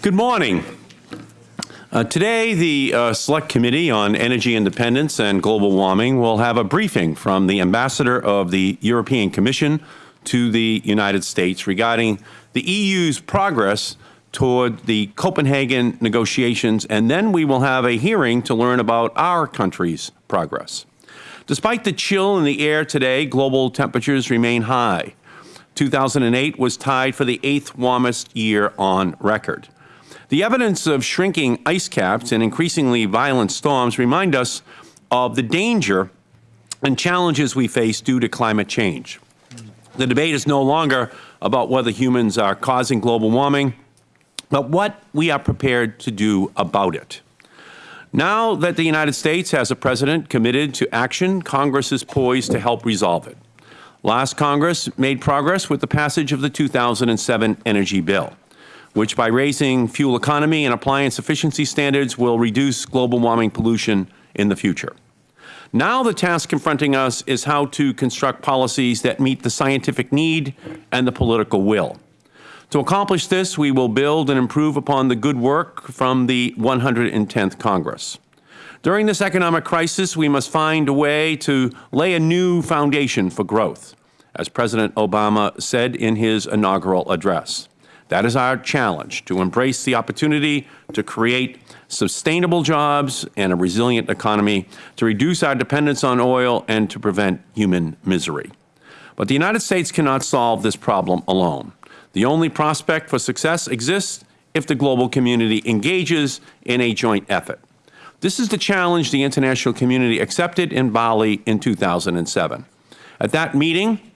Good morning. Uh, today, the uh, Select Committee on Energy Independence and Global Warming will have a briefing from the Ambassador of the European Commission to the United States regarding the EU's progress toward the Copenhagen negotiations, and then we will have a hearing to learn about our country's progress. Despite the chill in the air today, global temperatures remain high. 2008 was tied for the eighth warmest year on record. The evidence of shrinking ice caps and increasingly violent storms remind us of the danger and challenges we face due to climate change. The debate is no longer about whether humans are causing global warming, but what we are prepared to do about it. Now that the United States has a President committed to action, Congress is poised to help resolve it. Last Congress made progress with the passage of the 2007 Energy Bill which by raising fuel economy and appliance efficiency standards will reduce global warming pollution in the future. Now the task confronting us is how to construct policies that meet the scientific need and the political will. To accomplish this, we will build and improve upon the good work from the 110th Congress. During this economic crisis, we must find a way to lay a new foundation for growth, as President Obama said in his inaugural address. That is our challenge, to embrace the opportunity to create sustainable jobs and a resilient economy, to reduce our dependence on oil and to prevent human misery. But the United States cannot solve this problem alone. The only prospect for success exists if the global community engages in a joint effort. This is the challenge the international community accepted in Bali in 2007. At that meeting,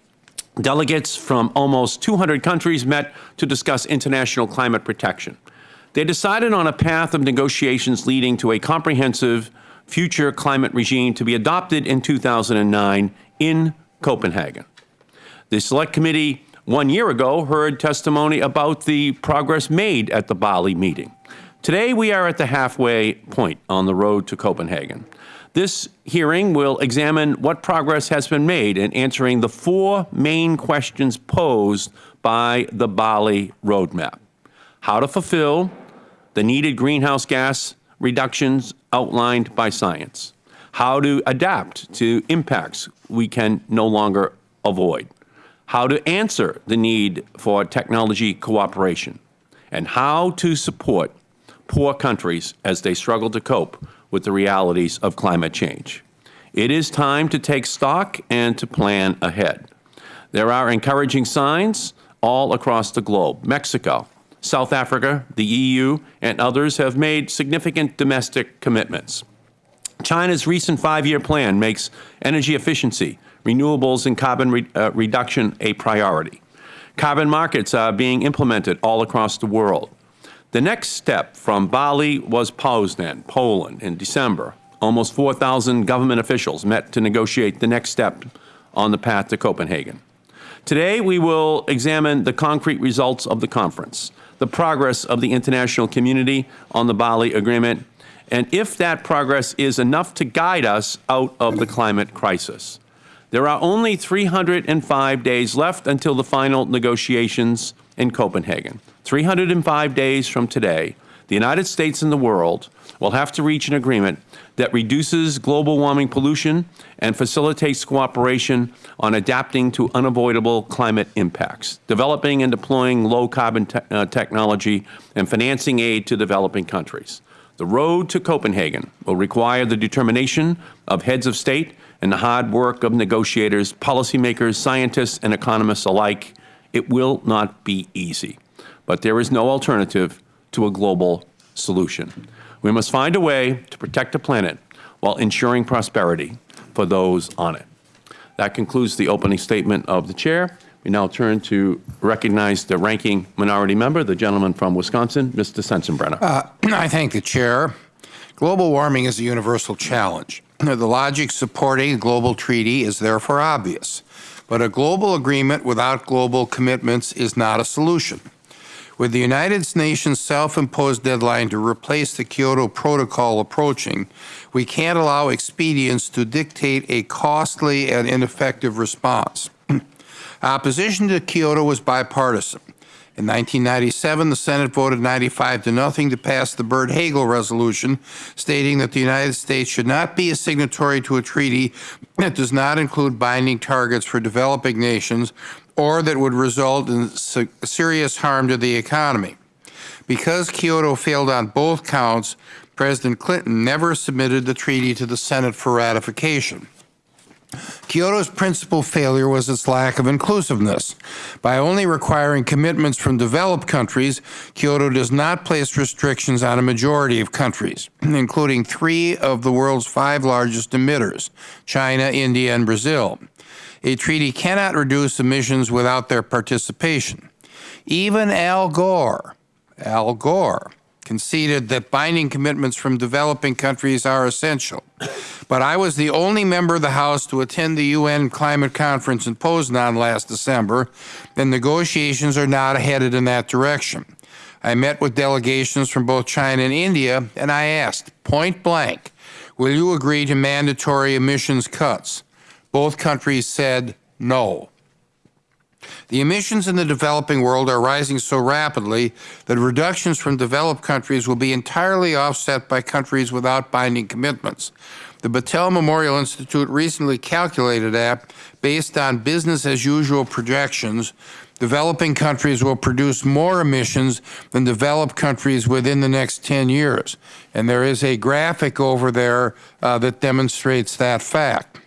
Delegates from almost 200 countries met to discuss international climate protection. They decided on a path of negotiations leading to a comprehensive future climate regime to be adopted in 2009 in Copenhagen. The Select Committee one year ago heard testimony about the progress made at the Bali meeting. Today we are at the halfway point on the road to Copenhagen. This hearing will examine what progress has been made in answering the four main questions posed by the Bali Roadmap. How to fulfill the needed greenhouse gas reductions outlined by science. How to adapt to impacts we can no longer avoid. How to answer the need for technology cooperation. And how to support poor countries as they struggle to cope with the realities of climate change. It is time to take stock and to plan ahead. There are encouraging signs all across the globe. Mexico, South Africa, the EU, and others have made significant domestic commitments. China's recent five-year plan makes energy efficiency, renewables, and carbon re uh, reduction a priority. Carbon markets are being implemented all across the world. The next step from Bali was Poznan, Poland, in December. Almost 4,000 government officials met to negotiate the next step on the path to Copenhagen. Today, we will examine the concrete results of the conference, the progress of the international community on the Bali Agreement, and if that progress is enough to guide us out of the climate crisis. There are only 305 days left until the final negotiations in Copenhagen. 305 days from today, the United States and the world will have to reach an agreement that reduces global warming pollution and facilitates cooperation on adapting to unavoidable climate impacts, developing and deploying low-carbon te uh, technology, and financing aid to developing countries. The road to Copenhagen will require the determination of heads of state and the hard work of negotiators, policymakers, scientists, and economists alike. It will not be easy but there is no alternative to a global solution. We must find a way to protect the planet while ensuring prosperity for those on it. That concludes the opening statement of the Chair. We now turn to recognize the ranking minority member, the gentleman from Wisconsin, Mr. Sensenbrenner. Uh, I thank the Chair. Global warming is a universal challenge. The logic supporting a global treaty is therefore obvious. But a global agreement without global commitments is not a solution. With the United Nations self-imposed deadline to replace the Kyoto Protocol approaching, we can't allow expedience to dictate a costly and ineffective response. Opposition to Kyoto was bipartisan. In 1997, the Senate voted 95 to nothing to pass the Byrd-Hagel resolution, stating that the United States should not be a signatory to a treaty that does not include binding targets for developing nations or that would result in serious harm to the economy. Because Kyoto failed on both counts, President Clinton never submitted the treaty to the Senate for ratification. Kyoto's principal failure was its lack of inclusiveness. By only requiring commitments from developed countries, Kyoto does not place restrictions on a majority of countries, including three of the world's five largest emitters China, India, and Brazil. A treaty cannot reduce emissions without their participation. Even Al Gore, Al Gore, conceded that binding commitments from developing countries are essential. But I was the only member of the House to attend the UN climate conference in Poznan last December, and negotiations are not headed in that direction. I met with delegations from both China and India, and I asked, point blank, will you agree to mandatory emissions cuts? Both countries said no. The emissions in the developing world are rising so rapidly that reductions from developed countries will be entirely offset by countries without binding commitments. The Battelle Memorial Institute recently calculated that, based on business as usual projections, developing countries will produce more emissions than developed countries within the next 10 years. And there is a graphic over there uh, that demonstrates that fact.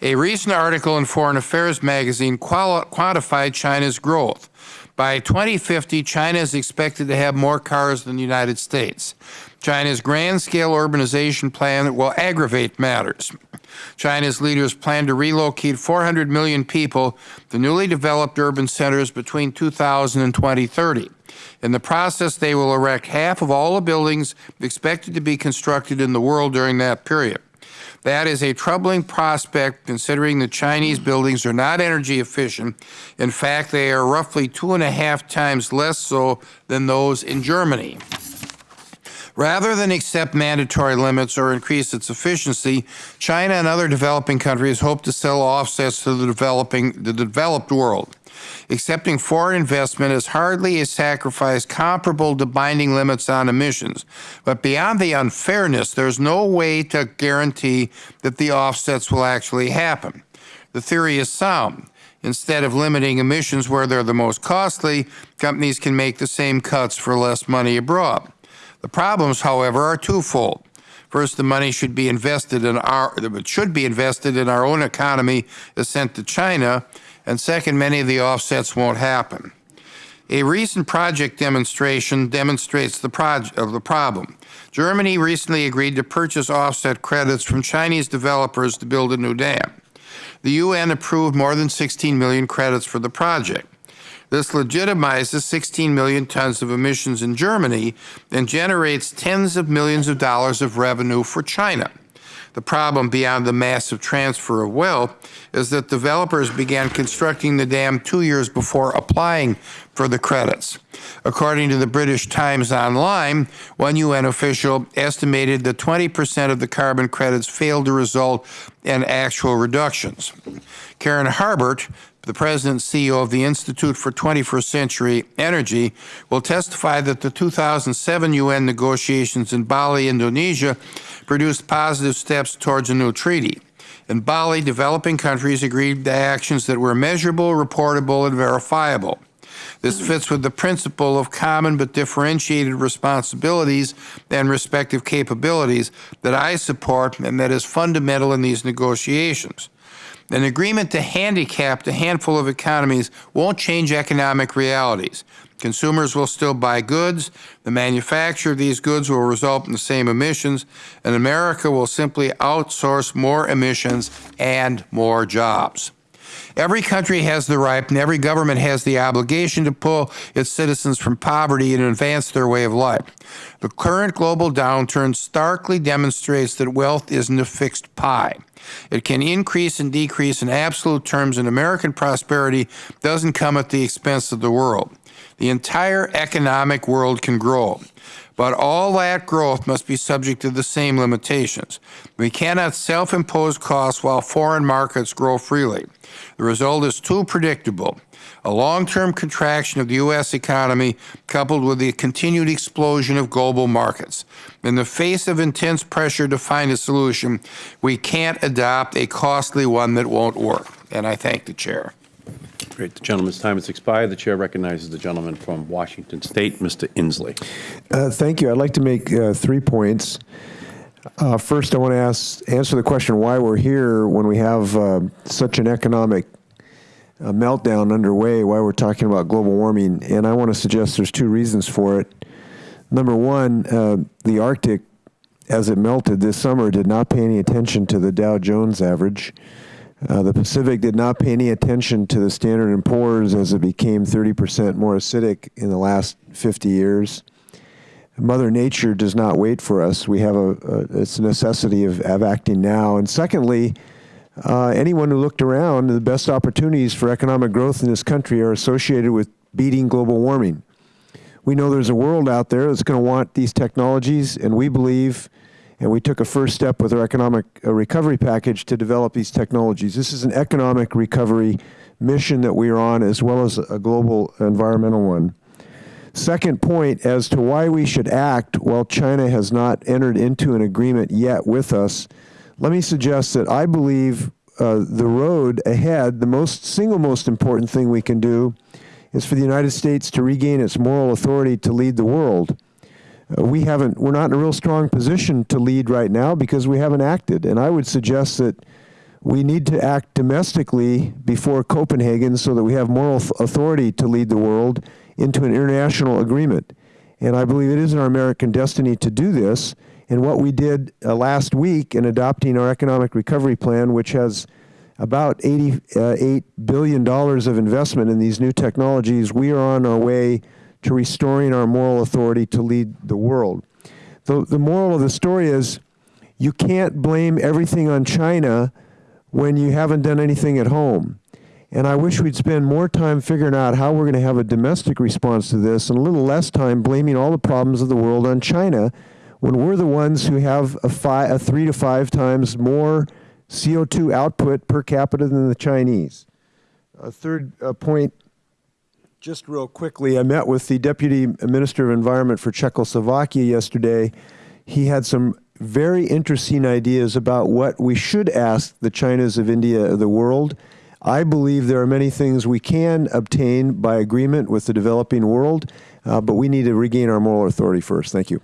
A recent article in Foreign Affairs magazine quantified China's growth. By 2050, China is expected to have more cars than the United States. China's grand scale urbanization plan will aggravate matters. China's leaders plan to relocate 400 million people to newly developed urban centers between 2000 and 2030. In the process, they will erect half of all the buildings expected to be constructed in the world during that period. That is a troubling prospect considering the Chinese buildings are not energy efficient. In fact, they are roughly two and a half times less so than those in Germany. Rather than accept mandatory limits or increase its efficiency, China and other developing countries hope to sell offsets to the developing the developed world. Accepting foreign investment is hardly a sacrifice comparable to binding limits on emissions. But beyond the unfairness, there's no way to guarantee that the offsets will actually happen. The theory is sound. Instead of limiting emissions where they're the most costly, companies can make the same cuts for less money abroad. The problems, however, are twofold. First, the money should be invested in our should be invested in our own economy is sent to China, and second, many of the offsets won't happen. A recent project demonstration demonstrates the of the problem. Germany recently agreed to purchase offset credits from Chinese developers to build a new dam. The UN approved more than 16 million credits for the project. This legitimizes 16 million tons of emissions in Germany and generates tens of millions of dollars of revenue for China. The problem beyond the massive transfer of wealth is that developers began constructing the dam two years before applying for the credits. According to the British Times Online, one UN official estimated that 20% of the carbon credits failed to result in actual reductions. Karen Harbert, the president CEO of the Institute for 21st Century Energy, will testify that the 2007 UN negotiations in Bali, Indonesia, produced positive steps towards a new treaty. In Bali, developing countries agreed to actions that were measurable, reportable, and verifiable. This fits with the principle of common but differentiated responsibilities and respective capabilities that I support and that is fundamental in these negotiations. An agreement to handicap a handful of economies won't change economic realities. Consumers will still buy goods, the manufacture of these goods will result in the same emissions, and America will simply outsource more emissions and more jobs. Every country has the right and every government has the obligation to pull its citizens from poverty and advance their way of life. The current global downturn starkly demonstrates that wealth isn't a fixed pie. It can increase and decrease in absolute terms, and American prosperity doesn't come at the expense of the world. The entire economic world can grow. But all that growth must be subject to the same limitations. We cannot self-impose costs while foreign markets grow freely. The result is too predictable. A long-term contraction of the U.S. economy coupled with the continued explosion of global markets. In the face of intense pressure to find a solution, we can't adopt a costly one that won't work. And I thank the Chair. Great. The gentleman's time has expired. The chair recognizes the gentleman from Washington State, Mr. Inslee. Uh, Thank you. I'd like to make uh, three points. Uh, First, I want to ask, answer the question why we're here when we have uh, such an economic meltdown underway, while we're talking about global warming. And I want to suggest there's two reasons for it. Number one, uh, the Arctic, as it melted this summer, did not pay any attention to the Dow Jones average. Uh, the Pacific did not pay any attention to the Standard & Poor's as it became 30% more acidic in the last 50 years. Mother Nature does not wait for us. We have a, a it's a necessity of, of acting now. And secondly, uh, anyone who looked around, the best opportunities for economic growth in this country are associated with beating global warming. We know there's a world out there that's going to want these technologies, and we believe, and we took a first step with our economic uh, recovery package to develop these technologies. This is an economic recovery mission that we are on, as well as a global environmental one. Second point as to why we should act while China has not entered into an agreement yet with us, let me suggest that I believe uh, the road ahead, the most single most important thing we can do is for the United States to regain its moral authority to lead the world. Uh, we haven't, we're not in a real strong position to lead right now because we haven't acted. And I would suggest that we need to act domestically before Copenhagen so that we have moral authority to lead the world into an international agreement. And I believe it is in our American destiny to do this. And what we did uh, last week in adopting our economic recovery plan, which has about $88 billion of investment in these new technologies, we are on our way to restoring our moral authority to lead the world. The, the moral of the story is you can't blame everything on China when you haven't done anything at home. And I wish we'd spend more time figuring out how we're going to have a domestic response to this and a little less time blaming all the problems of the world on China when we're the ones who have a, a three to five times more CO2 output per capita than the Chinese. A third uh, point, just real quickly, I met with the Deputy Minister of Environment for Czechoslovakia yesterday. He had some very interesting ideas about what we should ask the Chinas of India of the world. I believe there are many things we can obtain by agreement with the developing world, uh, but we need to regain our moral authority first. Thank you.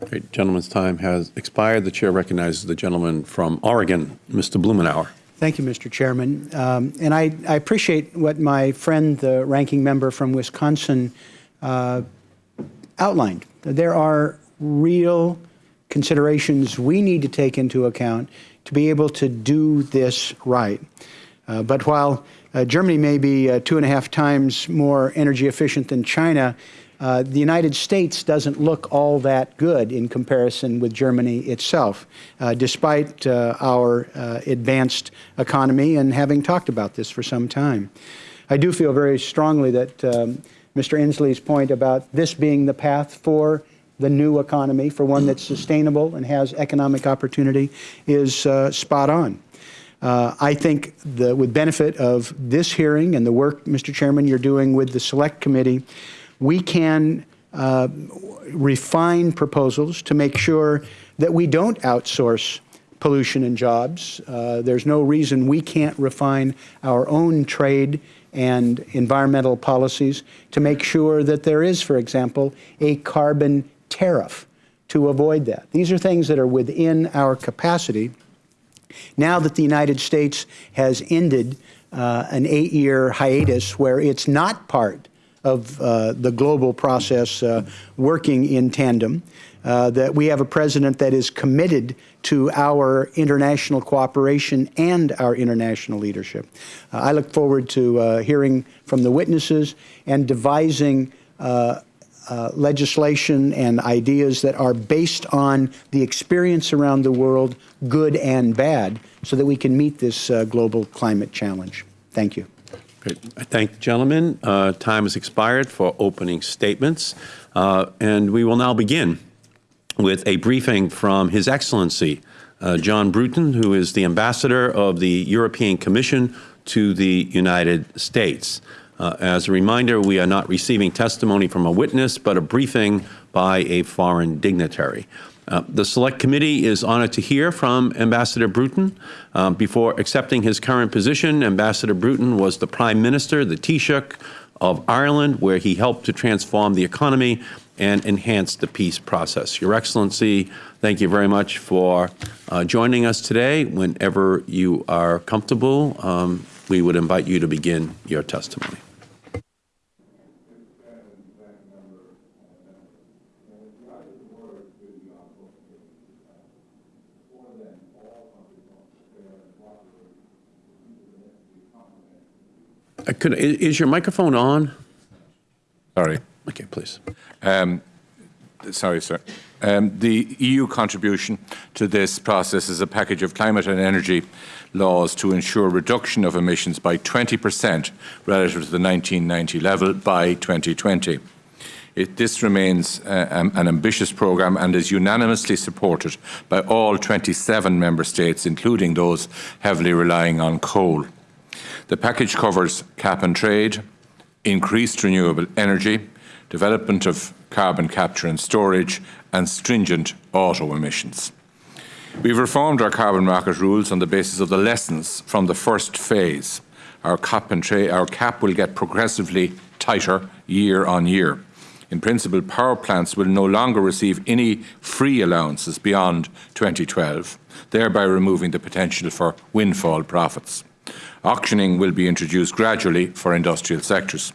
Great. Gentleman's time has expired. The chair recognizes the gentleman from Oregon, Mr. Blumenauer. Thank you, Mr. Chairman. Um, and I, I, appreciate what my friend, the ranking member from Wisconsin, uh, outlined. There are real considerations we need to take into account to be able to do this right. Uh, but while uh, Germany may be uh, two and a half times more energy efficient than China, uh, the United States doesn't look all that good in comparison with Germany itself, uh, despite uh, our advanced economy and having talked about this for some time. I do feel very strongly that um, Mr. Inslee's point about this being the path for the new economy, for one that's sustainable and has economic opportunity, is spot on. Uh, I think the, with benefit of this hearing and the work, Mr. Chairman, you're doing with the Select Committee, we can uh, refine proposals to make sure that we don't outsource pollution and jobs. Uh, there's no reason we can't refine our own trade and environmental policies to make sure that there is, for example, a carbon tariff to avoid that. These are things that are within our capacity. Now that the United States has ended uh, an eight-year hiatus where it's not part of uh, the global process uh, working in tandem, uh, that we have a president that is committed to our international cooperation and our international leadership. Uh, I look forward to uh, hearing from the witnesses and devising uh, legislation and ideas that are based on the experience around the world, good and bad, so that we can meet this global climate challenge. Thank you. Great. I thank the gentleman. Uh, Time has expired for opening statements, Uh, and we will now begin with a briefing from His Excellency, uh, John Bruton, who is the Ambassador of the European Commission to the United States. Uh, As a reminder, we are not receiving testimony from a witness, but a briefing by a foreign dignitary. Uh, The Select Committee is honored to hear from Ambassador Bruton. Uh, Before accepting his current position, Ambassador Bruton was the Prime Minister, the Taoiseach of Ireland, where he helped to transform the economy and enhance the peace process. Your Excellency, thank you very much for uh, joining us today. Whenever you are comfortable, um, we would invite you to begin your testimony. Uh, Could, is your microphone on? Sorry. Okay, please. Sorry, sir. Um, the EU contribution to this process is a package of climate and energy laws to ensure reduction of emissions by 20% relative to the 1990 level by 2020. It, this remains uh, um, an ambitious programme and is unanimously supported by all 27 member states, including those heavily relying on coal. The package covers cap and trade, increased renewable energy, development of carbon capture and storage, and stringent auto emissions. We've reformed our carbon market rules on the basis of the lessons from the first phase. Our cap, and tra- our cap will get progressively tighter year on year. In principle, power plants will no longer receive any free allowances beyond 2012, thereby removing the potential for windfall profits. Auctioning will be introduced gradually for industrial sectors.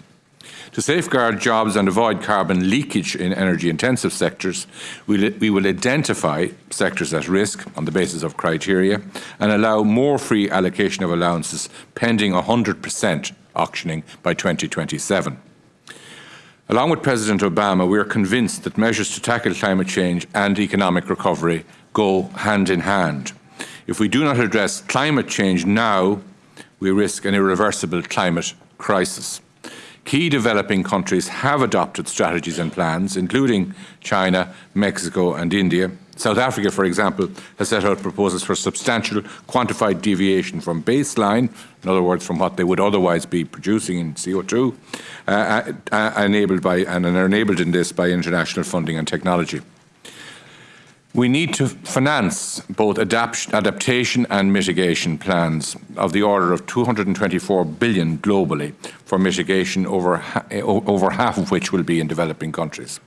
To safeguard jobs and avoid carbon leakage in energy-intensive sectors, we will identify sectors at risk on the basis of criteria and allow more free allocation of allowances pending 100% auctioning by 2027. Along with President Obama, we are convinced that measures to tackle climate change and economic recovery go hand in hand. If we do not address climate change now, we risk an irreversible climate crisis. Key developing countries have adopted strategies and plans, including China, Mexico and India. South Africa, for example, has set out proposals for substantial quantified deviation from baseline, in other words, from what they would otherwise be producing in CO2, uh, uh, enabled by, and enabled in this by international funding and technology. We need to finance both adapt adaptation and mitigation plans of the order of 224 billion globally for mitigation, over, ha over half of which will be in developing countries.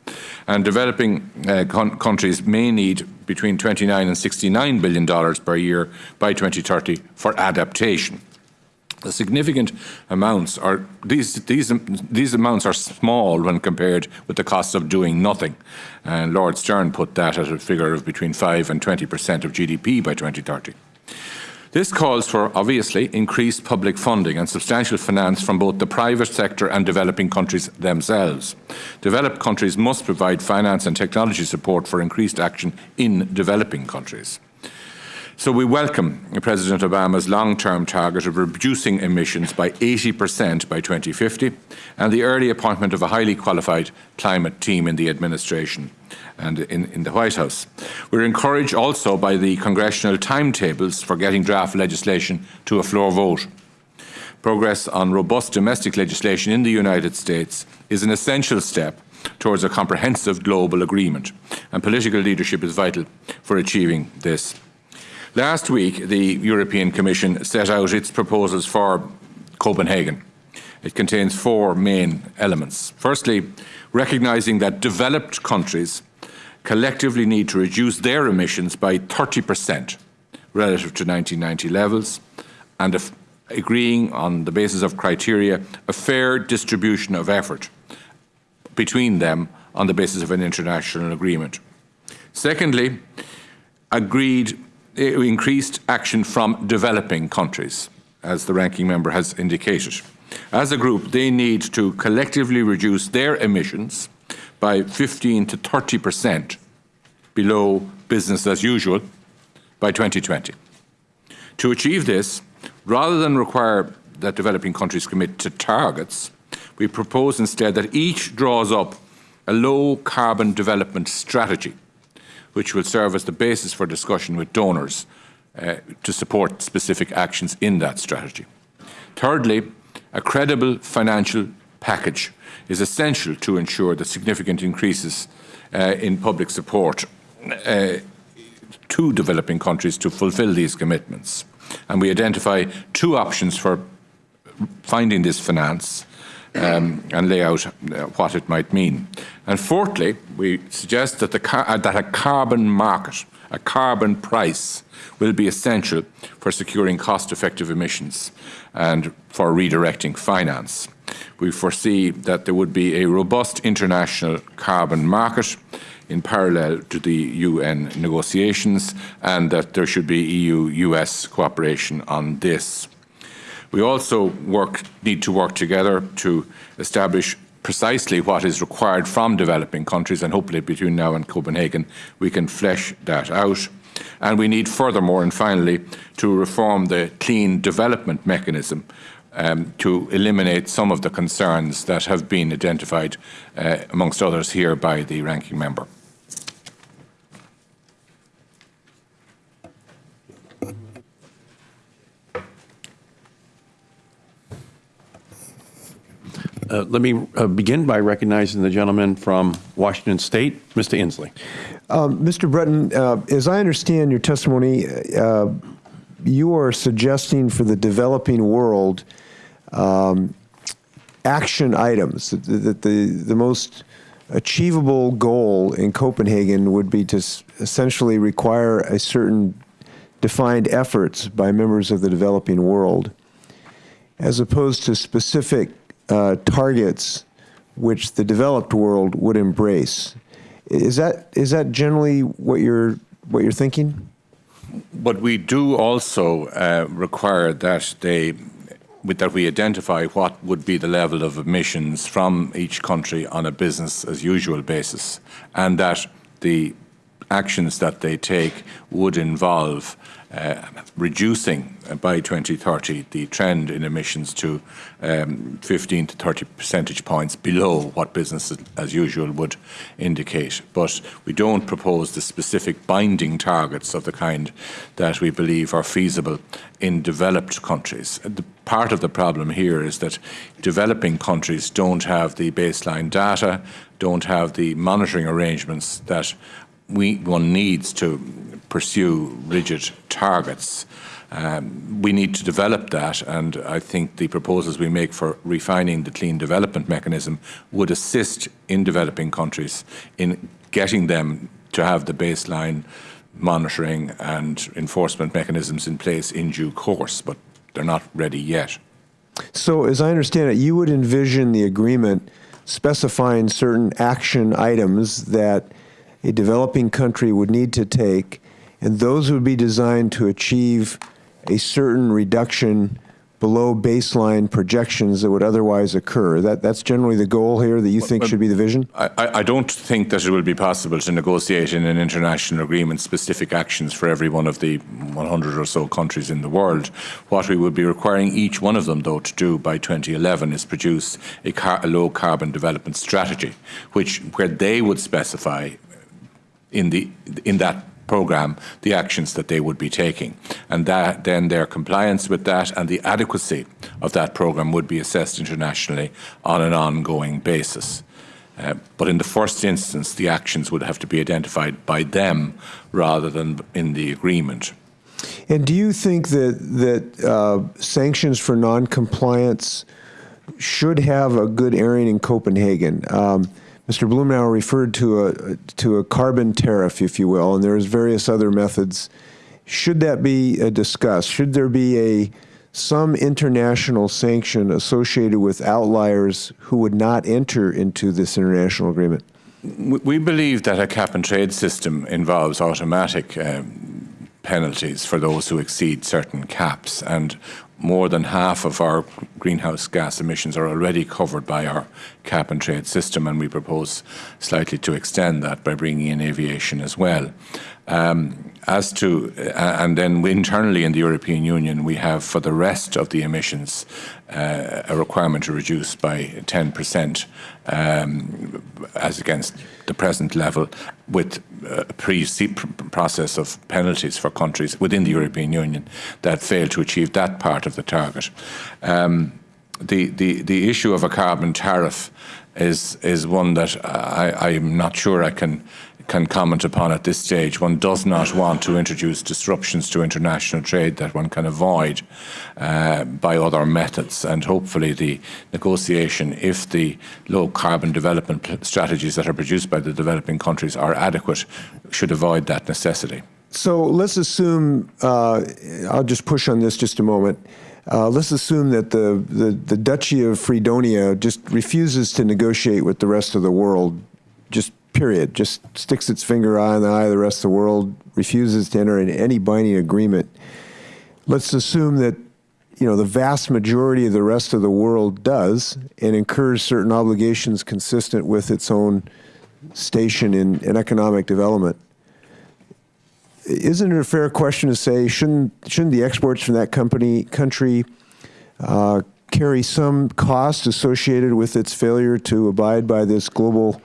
And developing uh, countries may need between 29 and 69 billion dollars per year by 2030 for adaptation. Significant amounts are these these these amounts are small when compared with the costs of doing nothing, and Lord Stern put that at a figure of between five and twenty percent of GDP by 2030. This calls for, obviously, increased public funding and substantial finance from both the private sector and developing countries themselves. Developed countries must provide finance and technology support for increased action in developing countries. So we welcome President Obama's long-term target of reducing emissions by 80% by 2050 and the early appointment of a highly qualified climate team in the administration and in, in the White House. We're encouraged also by the congressional timetables for getting draft legislation to a floor vote. Progress on robust domestic legislation in the United States is an essential step towards a comprehensive global agreement, and political leadership is vital for achieving this. Last week, the European Commission set out its proposals for Copenhagen. It contains four main elements. Firstly, recognising that developed countries collectively need to reduce their emissions by 30% relative to 1990 levels and agreeing on the basis of criteria a fair distribution of effort between them on the basis of an international agreement. Secondly, agreed increased action from developing countries, as the ranking member has indicated. As a group, they need to collectively reduce their emissions by 15 to 30 percent below business as usual by 2020. To achieve this, rather than require that developing countries commit to targets, we propose instead that each draws up a low carbon development strategy, which will serve as the basis for discussion with donors uh, to support specific actions in that strategy. Thirdly, a credible financial package is essential to ensure that significant increases uh, in public support uh, to developing countries to fulfil these commitments. And we identify two options for finding this finance um, and lay out uh, what it might mean. And fourthly, we suggest that, the uh, that a carbon market, a carbon price, will be essential for securing cost-effective emissions and for redirecting finance. We foresee that there would be a robust international carbon market in parallel to the UN negotiations and that there should be EU-US cooperation on this. We also work, need to work together to establish precisely what is required from developing countries and hopefully between now and Copenhagen we can flesh that out. And we need furthermore and finally to reform the clean development mechanism um, to eliminate some of the concerns that have been identified uh, amongst others here by the ranking member. Uh, let me uh, begin by recognizing the gentleman from Washington State, Mr. Inslee. Um, Mr. Bruton, uh, as I understand your testimony, uh, you are suggesting for the developing world um, action items, that the, the, the most achievable goal in Copenhagen would be to essentially require a certain defined efforts by members of the developing world, as opposed to specific uh, targets which the developed world would embrace. Is that is that generally what you're what you're thinking? But we do also uh, require that they that we identify what would be the level of emissions from each country on a business as usual basis, and that the actions that they take would involve uh, reducing uh, by 2030 the trend in emissions to um, 15 to 30 percentage points below what business as usual would indicate. But we don't propose the specific binding targets of the kind that we believe are feasible in developed countries. The part of the problem here is that developing countries don't have the baseline data, don't have the monitoring arrangements that we, one needs to pursue rigid targets. Um, we need to develop that, and I think the proposals we make for refining the clean development mechanism would assist in developing countries in getting them to have the baseline monitoring and enforcement mechanisms in place in due course, but they're not ready yet. So, as I understand it, you would envision the agreement specifying certain action items that a developing country would need to take, and those would be designed to achieve a certain reduction below baseline projections that would otherwise occur. That, that's generally the goal here that you think should be the vision? I, I don't think that it will be possible to negotiate in an international agreement specific actions for every one of the 100 or so countries in the world. What we would be requiring each one of them, though, to do by 2011 is produce a, car, a low carbon development strategy, which where they would specify in the in that program the actions that they would be taking. And that then their compliance with that and the adequacy of that program would be assessed internationally on an ongoing basis. Uh, but in the first instance the actions would have to be identified by them rather than in the agreement. And do you think that that uh, sanctions for non-compliance should have a good airing in Copenhagen? Um, Mr. Blumenauer referred to a to a carbon tariff, if you will, and there's various other methods. Should that be uh, discussed? Should there be a some international sanction associated with outliers who would not enter into this international agreement? We believe that a cap and trade system involves automatic um, penalties for those who exceed certain caps, and more than half of our greenhouse gas emissions are already covered by our cap and trade system, and we propose slightly to extend that by bringing in aviation as well. Um, As to, uh, and then internally in the European Union, we have for the rest of the emissions uh, a requirement to reduce by 10% um, as against the present level with a pre-process of penalties for countries within the European Union that fail to achieve that part of the target. Um, the, the, the issue of a carbon tariff is, is one that I, I'm not sure I can can comment upon at this stage. One does not want to introduce disruptions to international trade that one can avoid uh, by other methods. And hopefully, the negotiation, if the low carbon development strategies that are produced by the developing countries are adequate, should avoid that necessity. So let's assume, uh, I'll just push on this just a moment. Uh, let's assume that the, the, the Duchy of Freedonia just refuses to negotiate with the rest of the world, just period, just sticks its finger in the eye of the rest of the world, refuses to enter into any binding agreement. Let's assume that you know the vast majority of the rest of the world does and incurs certain obligations consistent with its own station in, in economic development. Isn't it a fair question to say shouldn't shouldn't the exports from that company country uh, carry some cost associated with its failure to abide by this global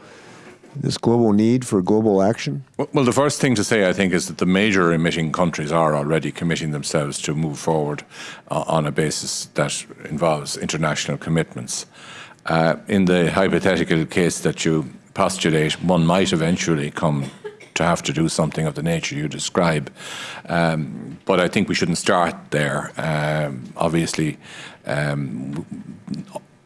this global need for global action? Well, the first thing to say, I think, is that the major emitting countries are already committing themselves to move forward uh, on a basis that involves international commitments. Uh, in the hypothetical case that you postulate, one might eventually come to have to do something of the nature you describe. Um, but I think we shouldn't start there. Um, obviously, um,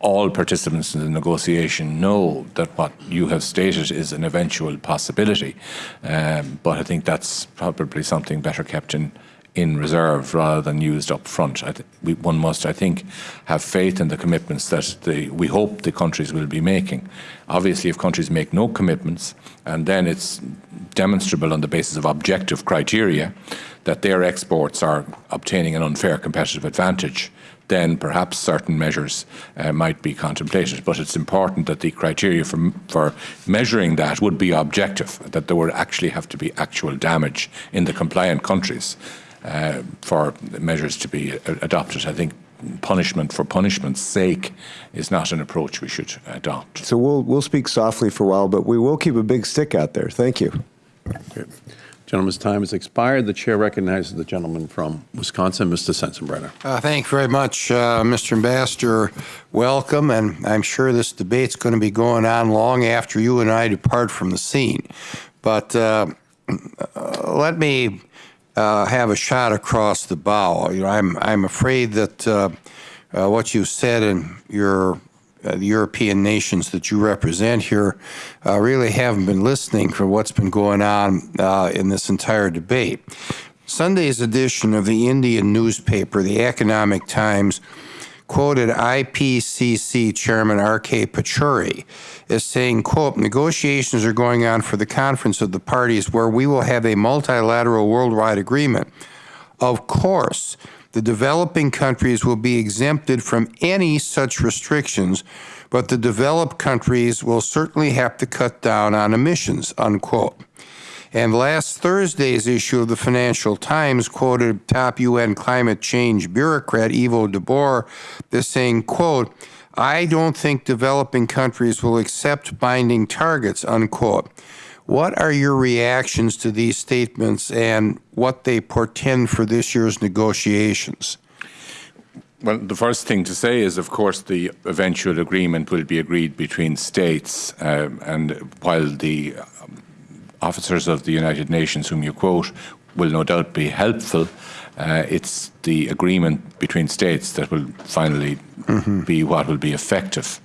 all participants in the negotiation know that what you have stated is an eventual possibility. Um, but I think that's probably something better kept in in reserve rather than used up front. We, one must, I think, have faith in the commitments that the, we hope the countries will be making. Obviously, if countries make no commitments, and then it's demonstrable on the basis of objective criteria that their exports are obtaining an unfair competitive advantage, then perhaps certain measures uh, might be contemplated. But it's important that the criteria for, for measuring that would be objective, that there would actually have to be actual damage in the compliant countries uh, for measures to be adopted. I think punishment for punishment's sake is not an approach we should adopt. So we'll, we'll speak softly for a while, but we will keep a big stick out there. Thank you. Okay. Gentleman's time has expired. The chair recognizes the gentleman from Wisconsin, Mr. Sensenbrenner. Uh, thank you very much, uh, Mr. Ambassador. Welcome, and I'm sure this debate's going to be going on long after you and I depart from the scene. But uh, let me uh, have a shot across the bow. You know, I'm I'm afraid that uh, uh, what you said in your uh, the European nations that you represent here uh, really haven't been listening for what's been going on uh, in this entire debate. Sunday's edition of the Indian newspaper, the Economic Times, quoted IPCC Chairman R.K. Pachauri as saying, quote, negotiations are going on for the conference of the parties where we will have a multilateral worldwide agreement. Of course, the developing countries will be exempted from any such restrictions, but the developed countries will certainly have to cut down on emissions, unquote. And last Thursday's issue of the Financial Times quoted top UN climate change bureaucrat Yvo de Boer as saying, quote, I don't think developing countries will accept binding targets, unquote. What are your reactions to these statements and what they portend for this year's negotiations? Well, the first thing to say is, of course, the eventual agreement will be agreed between states. Uh, and while the um, officers of the United Nations, whom you quote, will no doubt be helpful, uh, it's the agreement between states that will finally mm -hmm. be what will be effective.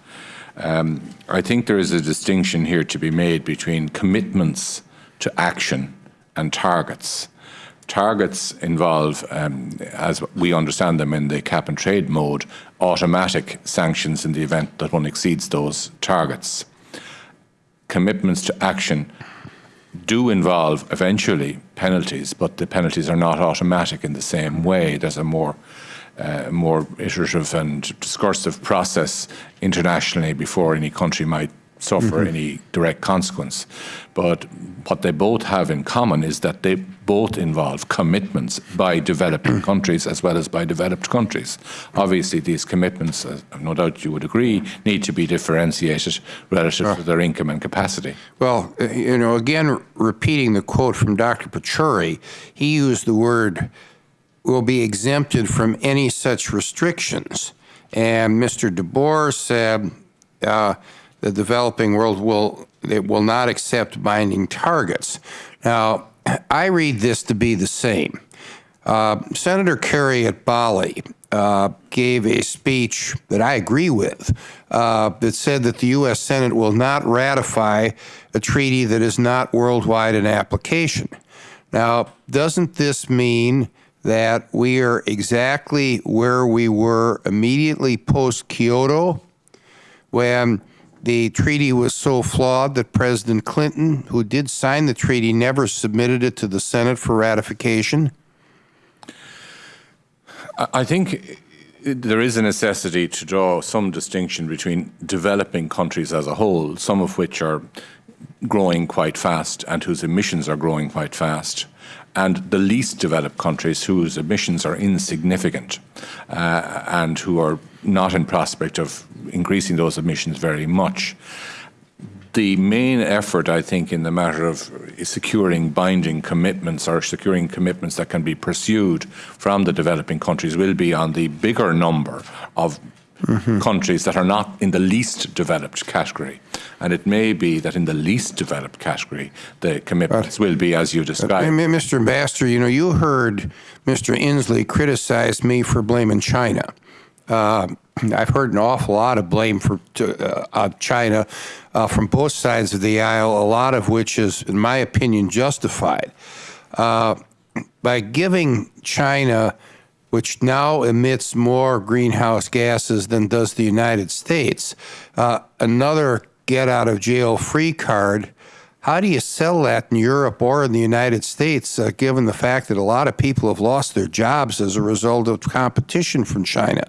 Um, I think there is a distinction here to be made between commitments to action and targets. Targets involve, um, as we understand them in the cap and trade mode, automatic sanctions in the event that one exceeds those targets. Commitments to action do involve eventually penalties, but the penalties are not automatic in the same way. There's a more uh, more iterative and discursive process internationally before any country might suffer any direct consequence. But what they both have in common is that they both involve commitments by developing countries as well as by developed countries. Obviously, these commitments, uh, no doubt you would agree, need to be differentiated relative to their income and capacity. Well, uh, you know, again, repeating the quote from Dr. Pachauri, he used the word will be exempted from any such restrictions. And Mr. de Boer said uh, the developing world will it will not accept binding targets. Now, I read this to be the same. Uh, Senator Kerry at Bali uh, gave a speech that I agree with uh, that said that the U.S. Senate will not ratify a treaty that is not worldwide in application. Now, doesn't this mean that we are exactly where we were immediately post Kyoto when the treaty was so flawed that President Clinton, who did sign the treaty, never submitted it to the Senate for ratification? I think there is a necessity to draw some distinction between developing countries as a whole, some of which are growing quite fast and whose emissions are growing quite fast, and the least developed countries whose emissions are insignificant uh, and who are not in prospect of increasing those emissions very much. The main effort, I think, in the matter of securing binding commitments or securing commitments that can be pursued from the developing countries will be on the bigger number of countries that are not in the least developed category. And it may be that in the least developed category, the commitments will be as you described. Mr. Ambassador, you know, you heard Mr. Inslee criticize me for blaming China. Uh, I've heard an awful lot of blame for uh, uh, China uh, from both sides of the aisle, a lot of which is, in my opinion, justified. Uh, by giving China, which now emits more greenhouse gases than does the United States, uh, another get out of jail free card. How do you sell that in Europe or in the United States, uh, given the fact that a lot of people have lost their jobs as a result of competition from China?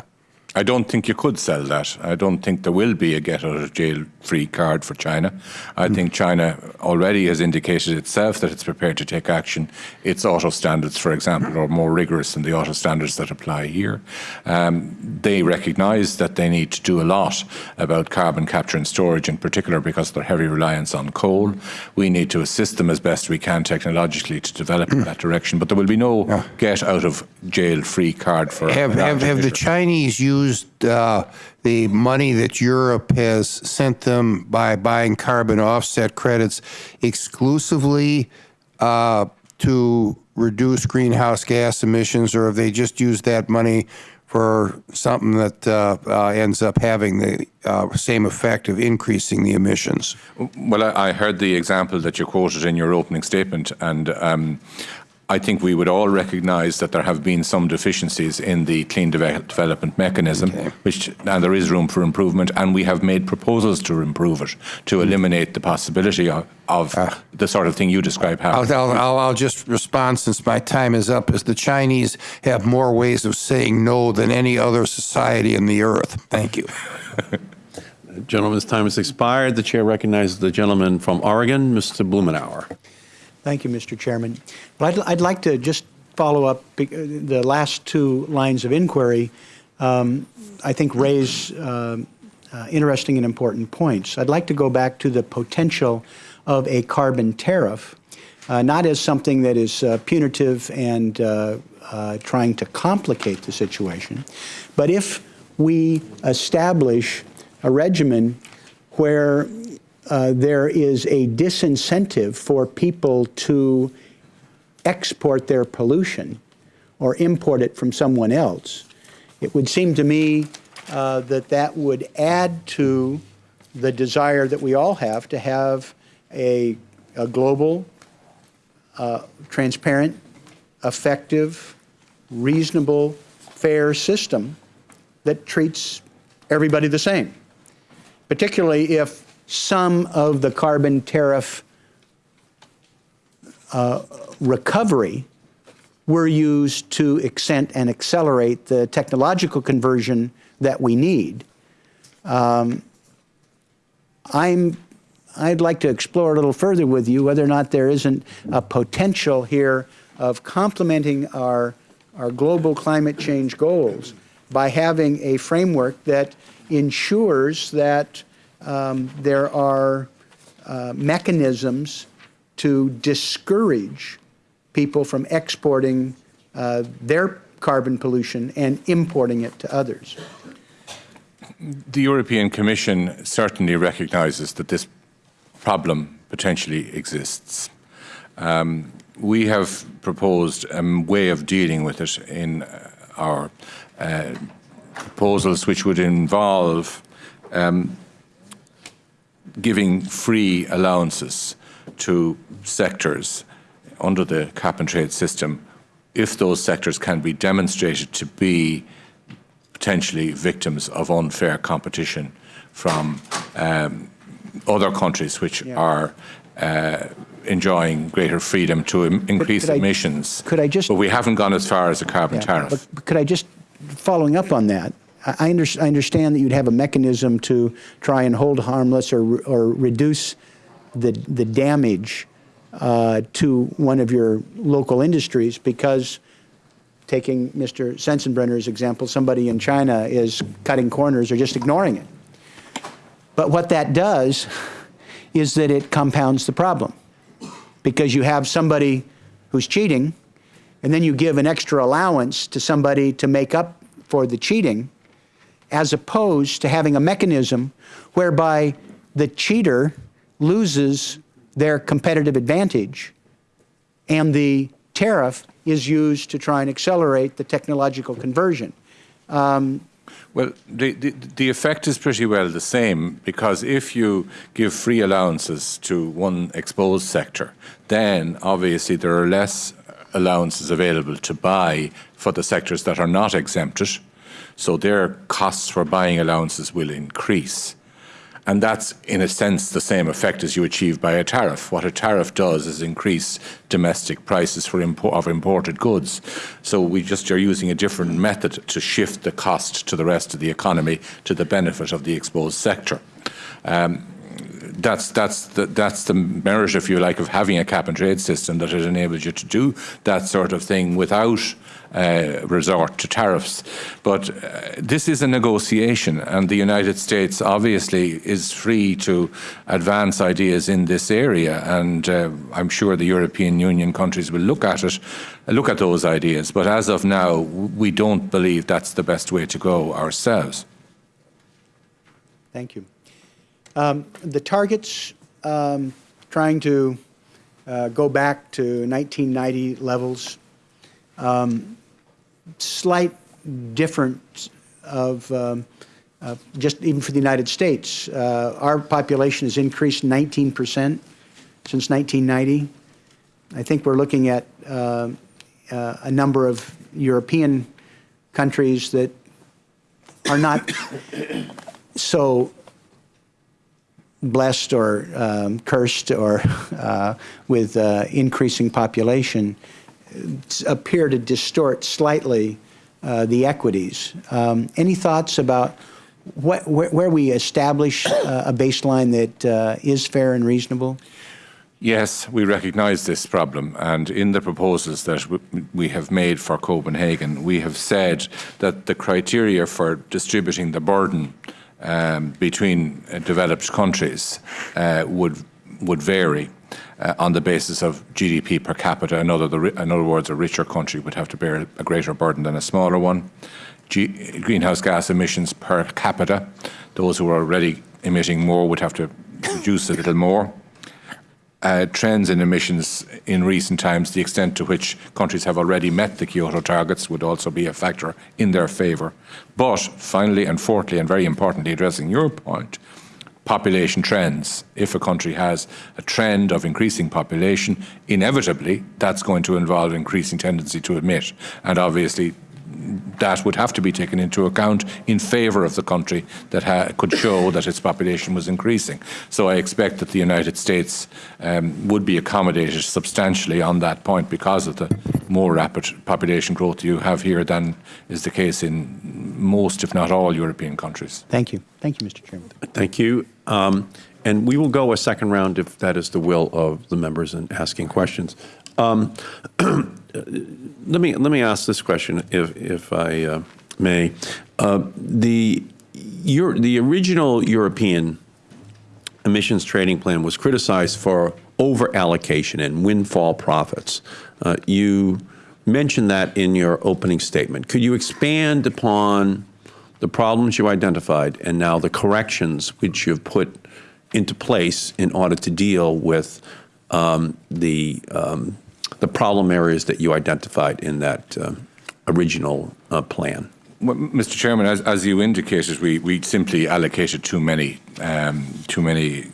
I don't think you could sell that. I don't think there will be a get out of jail free card for China. I think China already has indicated itself that it's prepared to take action. Its auto standards, for example, are more rigorous than the auto standards that apply here. Um, they recognise that they need to do a lot about carbon capture and storage, in particular because of their heavy reliance on coal. We need to assist them as best we can technologically to develop in that direction. But there will be no get out of jail free card for Have, have, have the. Chinese used uh, the money that Europe has sent them by buying carbon offset credits exclusively uh, to reduce greenhouse gas emissions, or have they just used that money for something that uh, uh, ends up having the uh, same effect of increasing the emissions? Well, I, I heard the example that you quoted in your opening statement, and um, I think we would all recognise that there have been some deficiencies in the clean Deve- development mechanism, which and there is room for improvement, and we have made proposals to improve it, to hmm. eliminate the possibility of, of the sort of thing you describe happening. I'll, I'll, I'll just respond since my time is up. Is the Chinese have more ways of saying no than any other society in the earth? Thank you. Gentleman's time has expired. The chair recognizes the gentleman from Oregon, Mr. Blumenauer. Thank you, Mr. Chairman. But I'd, I'd like to just follow up uh, the last two lines of inquiry. Um, I think raise um, uh, interesting and important points. I'd like to go back to the potential of a carbon tariff, uh, not as something that is uh, punitive and uh, uh, trying to complicate the situation, but if we establish a regimen where uh, there is a disincentive for people to export their pollution or import it from someone else, it would seem to me uh, that that would add to the desire that we all have to have a, a global, uh, transparent, effective, reasonable, fair system that treats everybody the same, particularly if some of the carbon tariff uh, recovery were used to accent and accelerate the technological conversion that we need. Um, I'm, I'd like to explore a little further with you whether or not there isn't a potential here of complementing our, our global climate change goals by having a framework that ensures that um, there are uh, mechanisms to discourage people from exporting uh, their carbon pollution and importing it to others. The European Commission certainly recognises that this problem potentially exists. Um, we have proposed a way of dealing with it in our uh, proposals, which would involve um, giving free allowances to sectors under the cap and trade system if those sectors can be demonstrated to be potentially victims of unfair competition from um, other countries which Yeah. are uh, enjoying greater freedom to im- increase could I- emissions. could I just- But we haven't gone as far as a carbon Yeah, tariff. But could I just, following up on that, I, under- I understand that you'd have a mechanism to try and hold harmless or, or reduce the, the damage uh, to one of your local industries because taking Mr. Sensenbrenner's example, somebody in China is cutting corners or just ignoring it. But what that does is that it compounds the problem because you have somebody who's cheating and then you give an extra allowance to somebody to make up for the cheating, as opposed to having a mechanism whereby the cheater loses their competitive advantage and the tariff is used to try and accelerate the technological conversion. Um, well, the, the, the effect is pretty well the same because if you give free allowances to one exposed sector, then obviously there are less allowances available to buy for the sectors that are not exempted. So their costs for buying allowances will increase. And that's, in a sense, the same effect as you achieve by a tariff. What a tariff does is increase domestic prices for import, of imported goods. So we just are using a different method to shift the cost to the rest of the economy to the benefit of the exposed sector. Um, that's that's the that's the merit, if you like, of having a cap and trade system that it enables you to do that sort of thing without uh, resort to tariffs. But uh, this is a negotiation, and the United States obviously is free to advance ideas in this area, and uh, I'm sure the European Union countries will look at it, look at those ideas. But as of now, we don't believe that's the best way to go ourselves. Thank you. Um, the targets, um, trying to uh, go back to 1990 levels, um, slight difference of um, uh, just even for the United States. Uh, our population has increased 19 percent since 1990. I think we're looking at uh, uh, a number of European countries that are not so blessed or um, cursed or uh, with uh, increasing population appear to distort slightly uh, the equities. Um, any thoughts about what, where, where we establish uh, a baseline that uh, is fair and reasonable? Yes, we recognise this problem, and in the proposals that we have made for Copenhagen, we have said that the criteria for distributing the burden um, between developed countries uh, would would vary uh, on the basis of GDP per capita. In other, the, in other words, a richer country would have to bear a greater burden than a smaller one. G- greenhouse gas emissions per capita, those who are already emitting more would have to reduce a little more uh, trends in emissions in recent times, the extent to which countries have already met the Kyoto targets would also be a factor in their favour. But finally and fourthly, and very importantly, addressing your point, population trends. If a country has a trend of increasing population, inevitably that's going to involve increasing tendency to emit. And obviously, that would have to be taken into account in favour of the country that ha could show that its population was increasing. So I expect that the United States um, would be accommodated substantially on that point because of the more rapid population growth you have here than is the case in most, if not all, European countries. Thank you. Thank you, Mr. Chairman. Thank you. Um, And we will go a second round if that is the will of the members in asking questions. Um, Let me, let me ask this question, if, if I uh, may. Uh, The, your, the original European emissions trading plan was criticized for over-allocation and windfall profits. Uh, You mentioned that in your opening statement. Could you expand upon the problems you identified and now the corrections which you've put into place in order to deal with um, the, um, the problem areas that you identified in that uh, original uh, plan? Well, Mr. Chairman, as, as you indicated, we, we simply allocated too many um, too many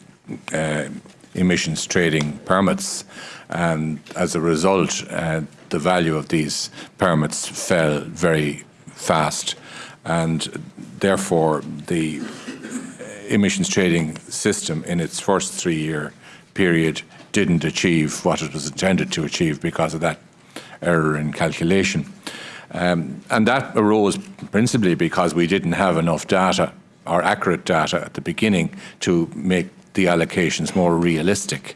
uh, emissions trading permits, and as a result, uh, the value of these permits fell very fast, and therefore the emissions trading system in its first three-year period didn't achieve what it was intended to achieve because of that error in calculation. Um, and that arose principally because we didn't have enough data or accurate data at the beginning to make the allocations more realistic.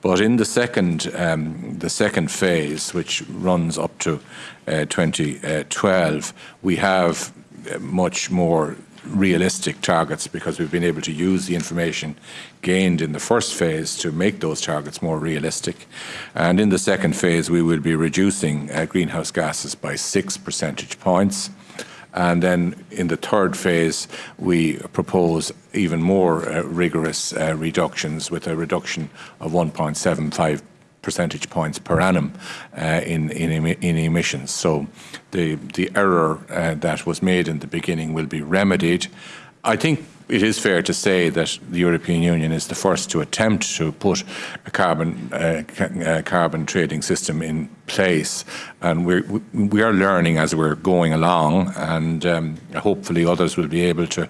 But in the second, um, the second phase, which runs up to uh, 2012, we have uh, much more realistic targets because we've been able to use the information gained in the first phase to make those targets more realistic. And in the second phase, we will be reducing uh, greenhouse gases by six percentage points. And then in the third phase, we propose even more uh, rigorous uh, reductions with a reduction of 1.75 percentage points per annum uh, in, in, in, emissions. So the, the error uh, that was made in the beginning will be remedied. I think it is fair to say that the European Union is the first to attempt to put a carbon uh, ca carbon trading system in place, and we're, we are learning as we're going along, and um, hopefully others will be able to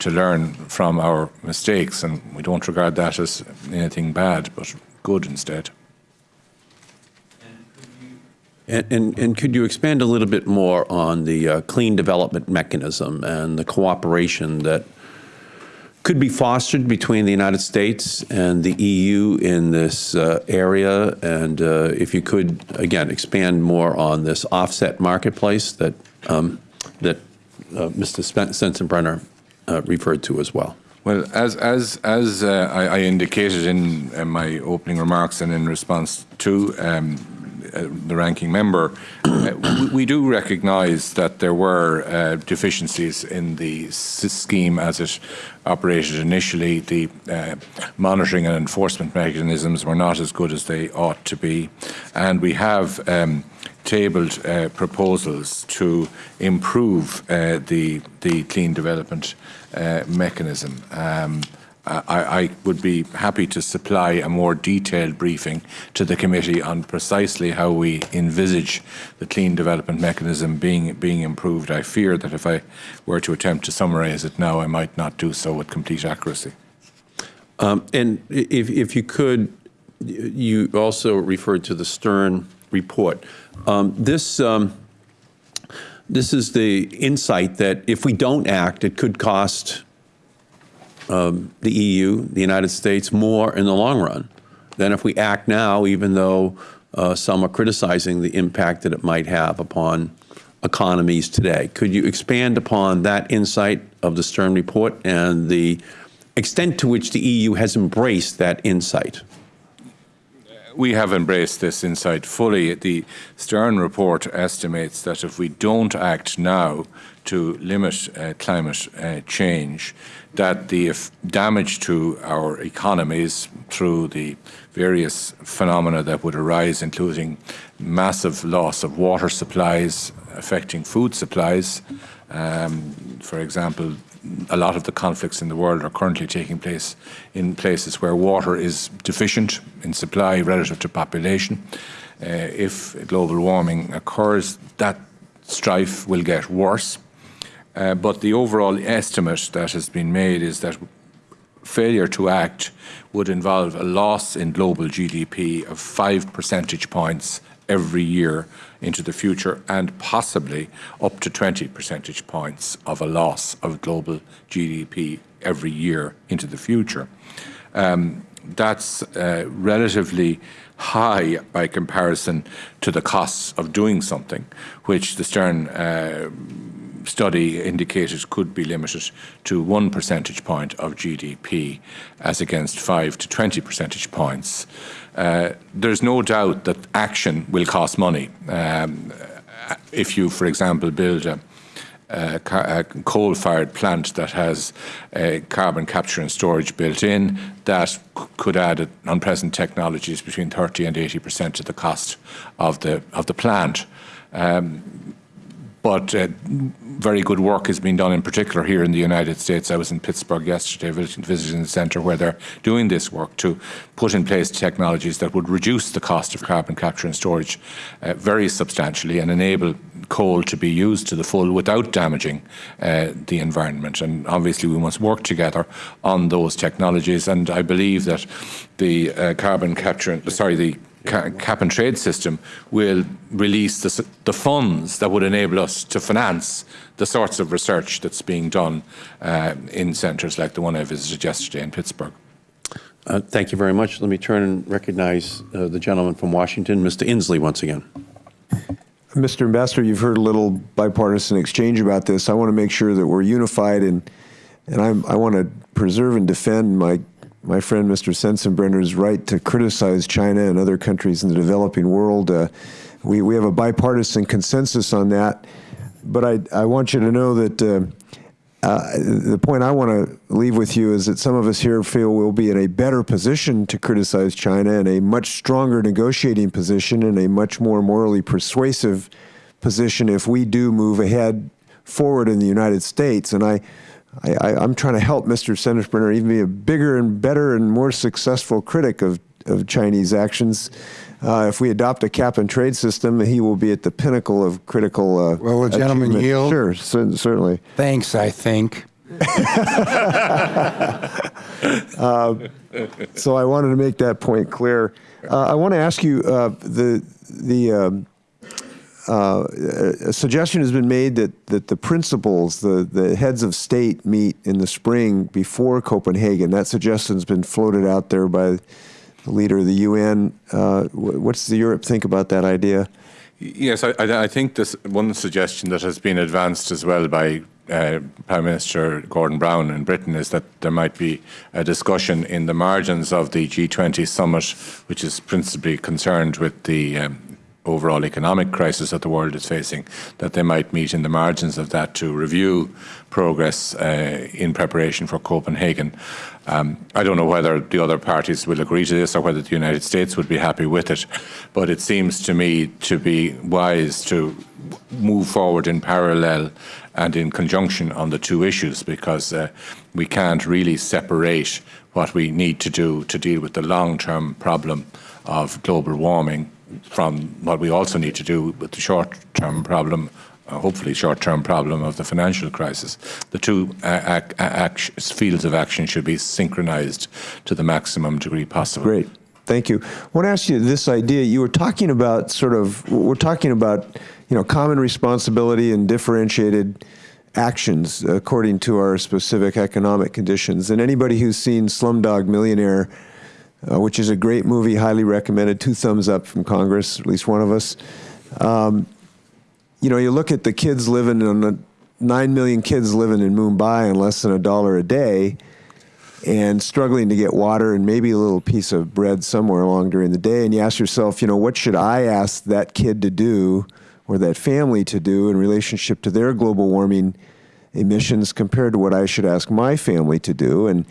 to learn from our mistakes, and we don't regard that as anything bad, but good instead. And, and, and, could you expand a little bit more on the uh, clean development mechanism and the cooperation that could be fostered between the United States and the EU in this uh, area? And uh, if you could, again, expand more on this offset marketplace that, um, that uh, Mr. Sensenbrenner uh, referred to as well. Well, as as as uh, I, I, indicated in, in, my opening remarks and in response to um, the ranking member, uh, we, we, do recognise that there were uh, deficiencies in the scheme as it operated initially. The uh, monitoring and enforcement mechanisms were not as good as they ought to be, and we have. Um, tabled uh, proposals to improve uh, the the clean development mechanism. Um, I, I, would be happy to supply a more detailed briefing to the committee on precisely how we envisage the clean development mechanism being being improved. I fear that if I were to attempt to summarise it now, I might not do so with complete accuracy. Um, and if, if you could, you also referred to the Stern report. Um, this um, this is the insight that if we don't act, it could cost um, the EU, the United States, more in the long run than if we act now, even though uh, some are criticizing the impact that it might have upon economies today. Could you expand upon that insight of the Stern report and the extent to which the EU has embraced that insight? we have embraced this insight fully. The Stern report estimates that if we don't act now to limit uh, climate uh, change, that the damage to our economies through the various phenomena that would arise, including massive loss of water supplies affecting food supplies. Um, for example, a lot of the conflicts in the world are currently taking place in places where water is deficient in supply relative to population. Uh, if global warming occurs, that strife will get worse. Uh, but the overall estimate that has been made is that failure to act would involve a loss in global GDP of five percentage points every year into the future and possibly up to 20 percentage points of a loss of global GDP every year into the future. Um, that's uh, relatively high by comparison to the costs of doing something, which the Stern uh, study indicated could be limited to one percentage point of GDP as against five to 20 percentage points. Uh, there's no doubt that action will cost money. Um, if you, for example, build a, a, coal-fired plant that has carbon capture and storage built in, that could add, on present technologies, between 30 and 80 percent to the cost of the of the plant. Um, but uh, very good work has been done, in particular here in the United States. I was in Pittsburgh yesterday visiting the centre where they're doing this work to put in place technologies that would reduce the cost of carbon capture and storage uh, very substantially and enable coal to be used to the full without damaging uh, the environment. And obviously, we must work together on those technologies. And I believe that the uh, carbon capture, sorry, the cap and trade system will release the, the, funds that would enable us to finance the sorts of research that's being done uh, in centres like the one I visited yesterday in Pittsburgh. Uh, thank you very much. Let me turn and recognize uh, the gentleman from Washington, Mr. Inslee, once again. Mr. Ambassador, you've heard a little bipartisan exchange about this. I want to make sure that we're unified, and and I'm, I want to preserve and defend my my friend Mr. Sensenbrenner's right to criticize China and other countries in the developing world. Uh, we, we have a bipartisan consensus on that. But I, I want you to know that uh, uh, the point I want to leave with you is that some of us here feel we'll be in a better position to criticize China and a much stronger negotiating position and a much more morally persuasive position if we do move ahead forward in the United States. And I, I, am trying to help Mr. Sensenbrenner even be a bigger and better and more successful critic of, of Chinese actions. Uh, if we adopt a cap and trade system, he will be at the pinnacle of critical. Uh, well, a gentleman yield. Sure, certainly. Thanks, I think. uh, so I wanted to make that point clear. Uh, I want to ask you uh, the the um, uh, a suggestion has been made that, that the principals, the, the heads of state meet in the spring before Copenhagen. That suggestion's been floated out there by the leader of the UN. Uh, what's the Europe think about that idea? Yes, I, I think this one suggestion that has been advanced as well by uh, Prime Minister Gordon Brown in Britain is that there might be a discussion in the margins of the G20 summit, which is principally concerned with the um, overall economic crisis that the world is facing, that they might meet in the margins of that to review progress uh, in preparation for Copenhagen. Um, I don't know whether the other parties will agree to this or whether the United States would be happy with it, but it seems to me to be wise to move forward in parallel and in conjunction on the two issues because uh, we can't really separate what we need to do to deal with the long-term problem of global warming from what we also need to do with the short-term problem, uh, hopefully short-term problem of the financial crisis. The two uh, fields of action should be synchronized to the maximum degree possible. Great. Thank you. I want to ask you this idea. You were talking about sort of, we're talking about, you know, common responsibility and differentiated actions according to our specific economic conditions. And anybody who's seen Slumdog Millionaire uh, which is a great movie, highly recommended. Two thumbs up from Congress, at least one of us. Um, you know, you look at the kids living in the nine million kids living in Mumbai on less than a dollar a day, and struggling to get water and maybe a little piece of bread somewhere along during the day. And you ask yourself, you know, what should I ask that kid to do or that family to do in relationship to their global warming emissions compared to what I should ask my family to do? And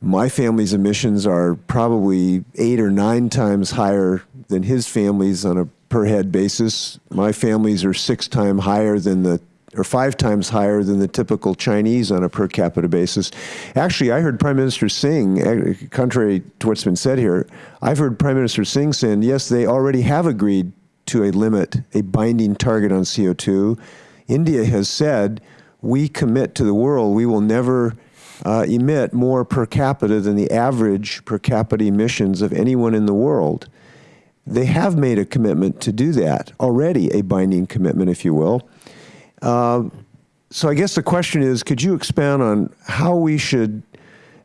my family's emissions are probably eight or nine times higher than his family's on a per head basis. My families are six times higher than the or five times higher than the typical Chinese on a per capita basis. Actually, I heard Prime Minister Singh, eh, contrary to what's been said here, I've heard Prime Minister Singh saying, yes, they already have agreed to a limit, a binding target on CO2. India has said, we commit to the world, we will never uh, emit more per capita than the average per capita emissions of anyone in the world. They have made a commitment to do that already, a binding commitment, if you will. Uh, so I guess the question is, could you expand on how we should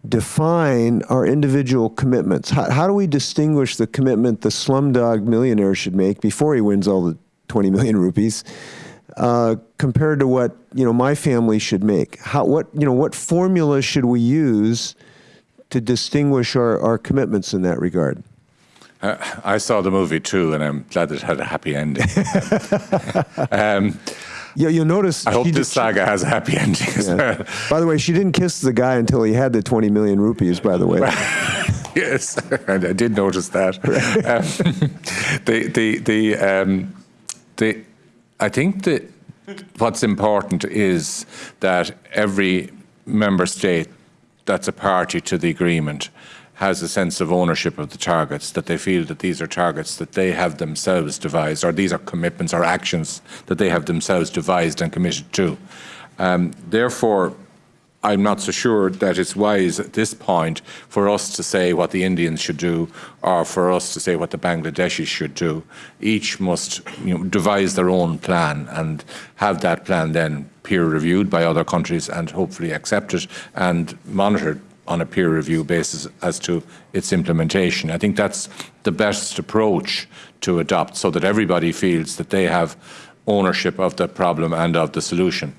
define our individual commitments? How, how do we distinguish the commitment the slumdog millionaire should make before he wins all the 20 million rupees uh, compared to what you know my family should make? How, what, you know, what formula should we use to distinguish our, our commitments in that regard? Uh, I saw the movie too, and I'm glad it had a happy ending. um, Yeah, you'll notice. I hope this did- saga has a happy ending well. By the way, she didn't kiss the guy until he had the 20 million rupees, by the way. yes, and I did notice that. Um, the the the um, the I think that what's important is that every member state that's a party to the agreement has a sense of ownership of the targets, that they feel that these are targets that they have themselves devised, or these are commitments or actions that they have themselves devised and committed to. Um, therefore, I'm not so sure that it's wise at this point for us to say what the Indians should do or for us to say what the Bangladeshis should do. Each must you know, devise their own plan and have that plan then peer reviewed by other countries and hopefully accepted and monitored on a peer review basis as to its implementation. I think that's the best approach to adopt so that everybody feels that they have ownership of the problem and of the solution.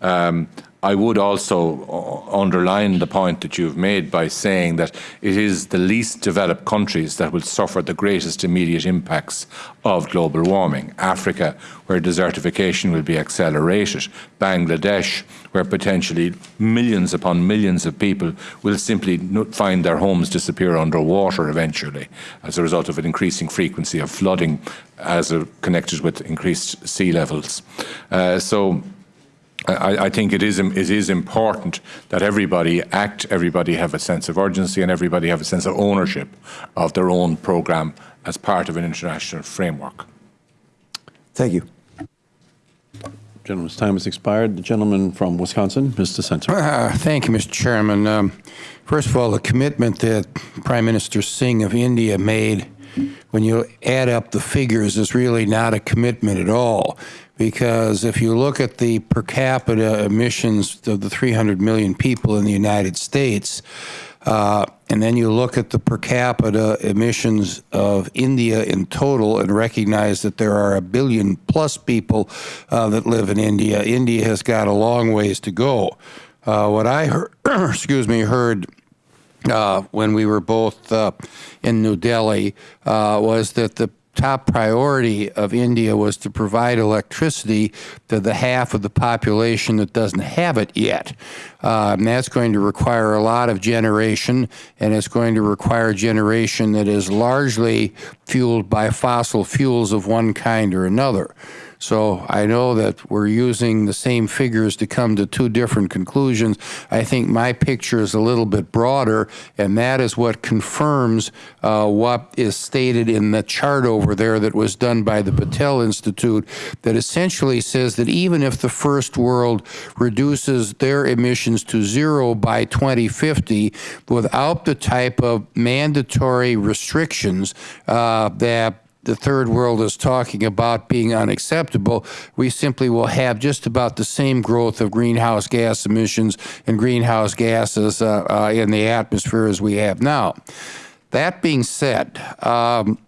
Um, I would also uh, underline the point that you've made by saying that it is the least developed countries that will suffer the greatest immediate impacts of global warming. Africa, where desertification will be accelerated. Bangladesh, where potentially millions upon millions of people will simply find their homes disappear underwater eventually as a result of an increasing frequency of flooding as connected with increased sea levels. Uh, so I, I think it is, it is important that everybody act, everybody have a sense of urgency, and everybody have a sense of ownership of their own programme as part of an international framework. Thank you. Gentleman's time has expired. The gentleman from Wisconsin, Mr. Center. Uh, Thank you, Mr. Chairman. Um, First of all, the commitment that Prime Minister Singh of India made, when you add up the figures, is really not a commitment at all. Because if you look at the per capita emissions of the 300 million people in the United States, uh, and then you look at the per capita emissions of India in total and recognize that there are a billion plus people uh, that live in India, India has got a long ways to go. Uh, what I heard, excuse me, heard uh, when we were both uh, in New Delhi uh, was that the top priority of India was to provide electricity to the half of the population that doesn't have it yet. And that's going to require a lot of generation, and it's going to require generation that is largely fueled by fossil fuels of one kind or another. So I know that we're using the same figures to come to two different conclusions. I think my picture is a little bit broader, and that is what confirms uh, what is stated in the chart over there that was done by the Battelle Institute that essentially says that even if the first world reduces their emissions to zero by 2050 without the type of mandatory restrictions uh, that the third world is talking about being unacceptable, we simply will have just about the same growth of greenhouse gas emissions and greenhouse gases uh, uh, in the atmosphere as we have now. That being said, um,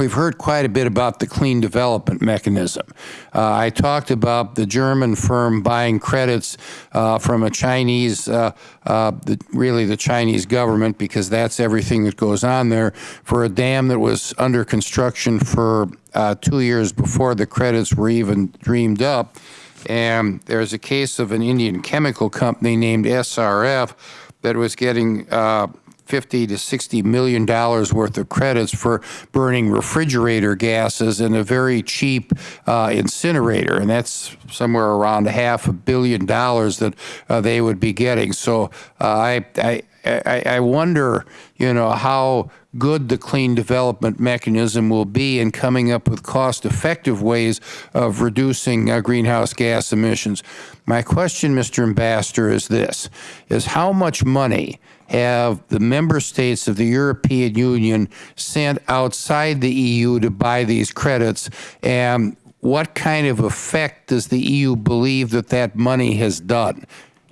We've heard quite a bit about the clean development mechanism. Uh, I talked about the German firm buying credits uh, from a Chinese, uh, uh, the, really the Chinese government, because that's everything that goes on there, for a dam that was under construction for uh, two years before the credits were even dreamed up. And there's a case of an Indian chemical company named SRF that was getting uh, 50 to 60 million dollars worth of credits for burning refrigerator gases in a very cheap uh, incinerator, and that's somewhere around half a billion dollars that uh, they would be getting. So uh, I, I I, wonder, you know, how good the clean development mechanism will be in coming up with cost-effective ways of reducing uh, greenhouse gas emissions. My question, Mr. Ambassador, is this, is how much money have the member states of the European Union sent outside the EU to buy these credits, and what kind of effect does the EU believe that that money has done?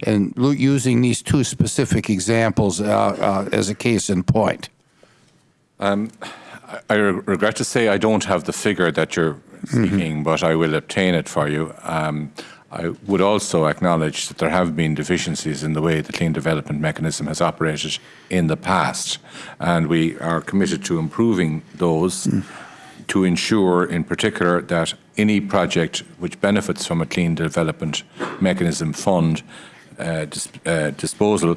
And using these two specific examples uh, uh, as a case in point. I re- regret to say I don't have the figure that you're seeking, but I will obtain it for you. Um, I would also acknowledge that there have been deficiencies in the way the clean development mechanism has operated in the past, and we are committed to improving those to ensure, in particular, that any project which benefits from a clean development mechanism fund uh, dis- uh, disposal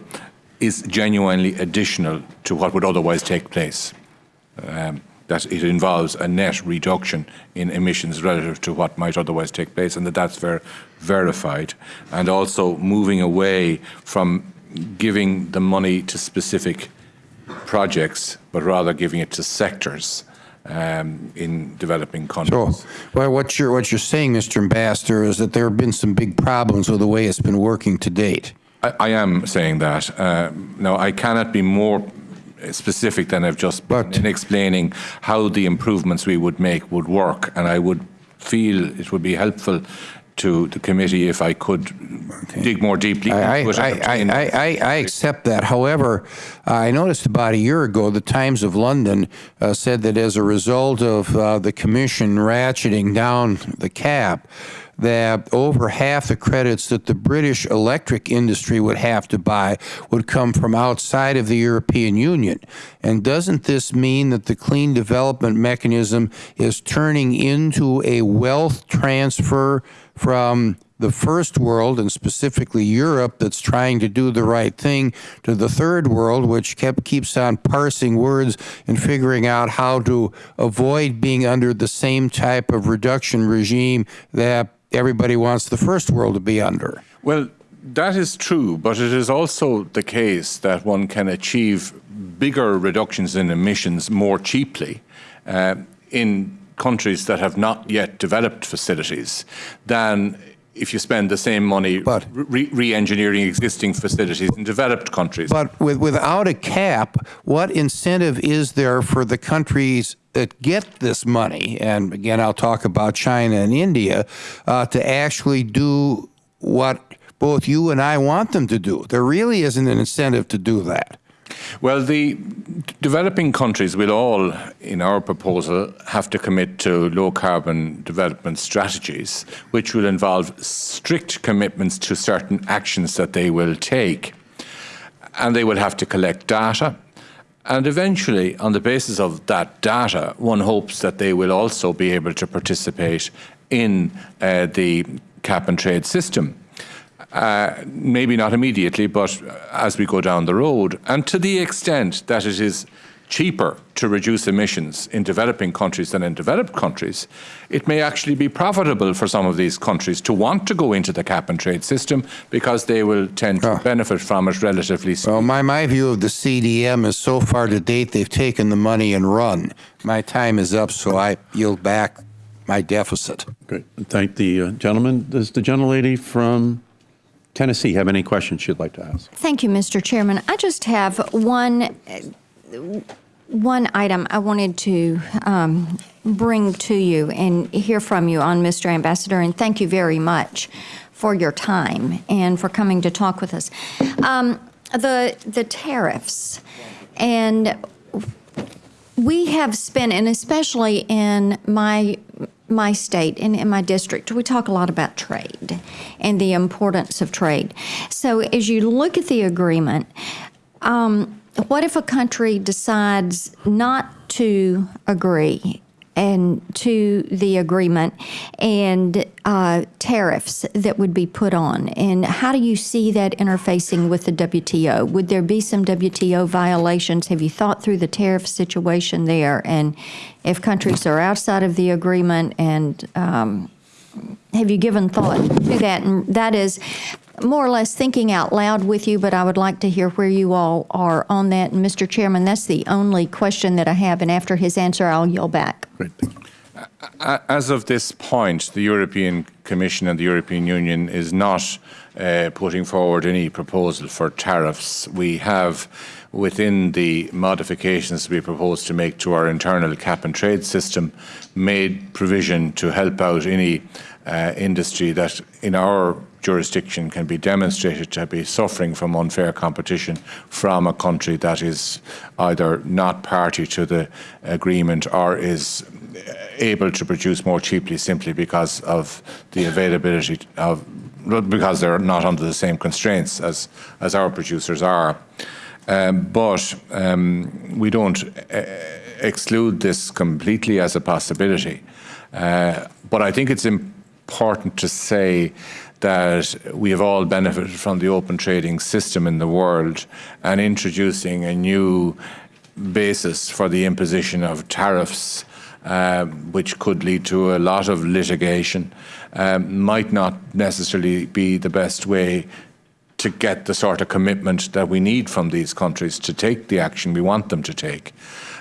is genuinely additional to what would otherwise take place. Um, that it involves a net reduction in emissions relative to what might otherwise take place, and that that's ver- verified. And also moving away from giving the money to specific projects, but rather giving it to sectors um, in developing countries. well, what you're, what you're saying, Mr. Ambassador, is that there have been some big problems with the way it's been working to date. I, I am saying that. Uh, now, I cannot be more specific than I've just been But- in explaining how the improvements we would make would work, and I would feel it would be helpful to the committee if I could dig more deeply I, into it. I, I, I, I accept that. However, I noticed about a year ago, the Times of London uh, said that as a result of uh, the Commission ratcheting down the cap, that over half the credits that the British electric industry would have to buy would come from outside of the European Union. And doesn't this mean that the clean development mechanism is turning into a wealth transfer from the first world, and specifically Europe, that's trying to do the right thing, to the third world, which kept keeps on parsing words and figuring out how to avoid being under the same type of reduction regime that everybody wants the first world to be under. Well, that is true, but it is also the case that one can achieve bigger reductions in emissions more cheaply uh, in countries that have not yet developed facilities than if you spend the same money But- re- re-engineering existing facilities in developed countries. But with, without a cap, what incentive is there for the countries that get this money? And again, I'll talk about China and India uh, to actually do what both you and I want them to do. There really isn't an incentive to do that. Well, the developing countries will all, in our proposal, have to commit to low carbon development strategies, which will involve strict commitments to certain actions that they will take. And they will have to collect data. And eventually, on the basis of that data, one hopes that they will also be able to participate in uh, the cap and trade system. Uh, maybe not immediately, but as we go down the road. And to the extent that it is cheaper to reduce emissions in developing countries than in developed countries, it may actually be profitable for some of these countries to want to go into the cap and trade system because they will tend to Ah. benefit from it relatively soon. Well, my, my view of the CDM is so far to date, they've taken the money and run. My time is up, so I yield back my deficit. Great. Thank the uh, gentleman. Does the gentlelady from Tennessee have any questions you'd like to ask? Thank you, Mr. Chairman. I just have one, one item I wanted to um, bring to you and hear from you on, Mr. Ambassador, and thank you very much for your time and for coming to talk with us. Um, The, the tariffs, and we have spent, and especially in my my state and in my district, we talk a lot about trade and the importance of trade. So as you look at the agreement, um, what if a country decides not to agree and to the agreement and uh, tariffs that would be put on? And how do you see that interfacing with the WTO? Would there be some WTO violations? Have you thought through the tariff situation there? And if countries are outside of the agreement and um, have you given thought to that? And that is more or less thinking out loud with you, but I would like to hear where you all are on that. And Mr. Chairman, that's the only question that I have, and after his answer, I'll yield back. Great. Thank you. As of this point, the European Commission and the European Union is not uh, putting forward any proposal for tariffs. We have, within the modifications we propose to make to our internal cap and trade system, made provision to help out any uh, industry that, in our jurisdiction, can be demonstrated to be suffering from unfair competition from a country that is either not party to the agreement or is able to produce more cheaply simply because of the availability of because they're not under the same constraints as as our producers are. Um, but um, we don't uh, exclude this completely as a possibility. Uh, but I think it's important to say that we have all benefited from the open trading system in the world and introducing a new basis for the imposition of tariffs um, which could lead to a lot of litigation, um, might not necessarily be the best way to get the sort of commitment that we need from these countries to take the action we want them to take.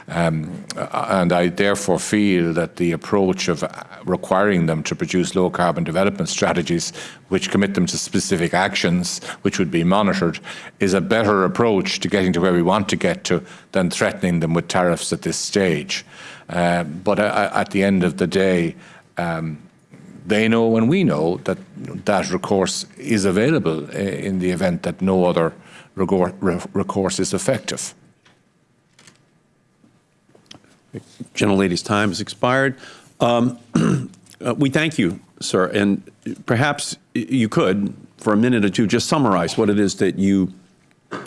Um, and I therefore feel that the approach of requiring them to produce low carbon development strategies, which commit them to specific actions, which would be monitored, is a better approach to getting to where we want to get to than threatening them with tariffs at this stage. Uh, but uh, at the end of the day, um, they know and we know that that recourse is available uh, in the event that no other recourse is effective. Gentlelady's time has expired. Um, uh, we thank you, sir, and perhaps you could, for a minute or two, just summarize what it is that you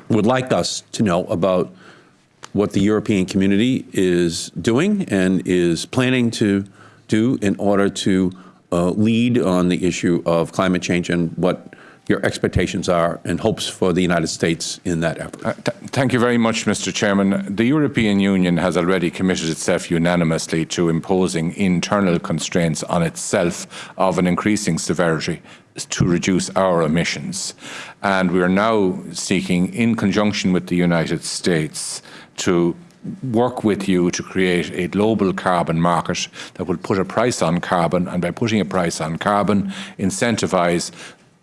would like us to know about what the European community is doing and is planning to do in order to uh, lead on the issue of climate change and what your expectations are and hopes for the United States in that effort. Uh, th thank you very much, Mr. Chairman. The European Union has already committed itself unanimously to imposing internal constraints on itself of an increasing severity to reduce our emissions. And we are now seeking, in conjunction with the United States, to work with you to create a global carbon market that will put a price on carbon and by putting a price on carbon incentivize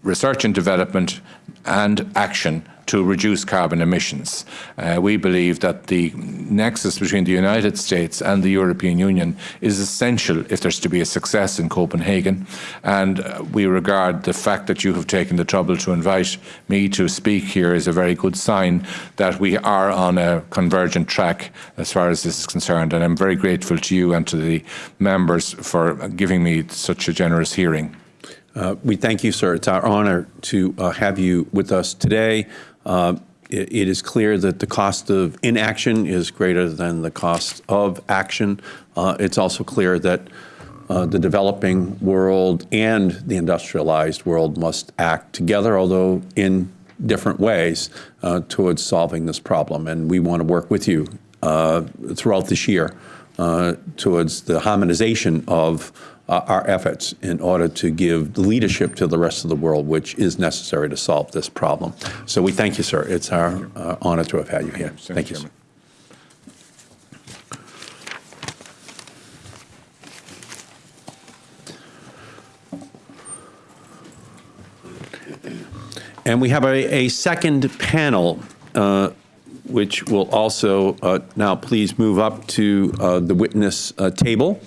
research and development and action to reduce carbon emissions. Uh, we believe that the nexus between the United States and the European Union is essential if there's to be a success in Copenhagen. And uh, we regard the fact that you have taken the trouble to invite me to speak here as a very good sign that we are on a convergent track as far as this is concerned. And I'm very grateful to you and to the members for giving me such a generous hearing. Uh, we thank you, sir. It's our honor to uh, have you with us today. Uh, it, it is clear that the cost of inaction is greater than the cost of action. Uh, it's also clear that uh, the developing world and the industrialized world must act together, although in different ways, uh, towards solving this problem. And we want to work with you uh, throughout this year uh, towards the harmonization of uh, our efforts in order to give leadership to the rest of the world, which is necessary to solve this problem. So we thank you, sir. It's our uh, honor to have had you here. Thank you. Sir. And we have a, a second panel, uh, which will also uh, now please move up to uh, the witness uh, table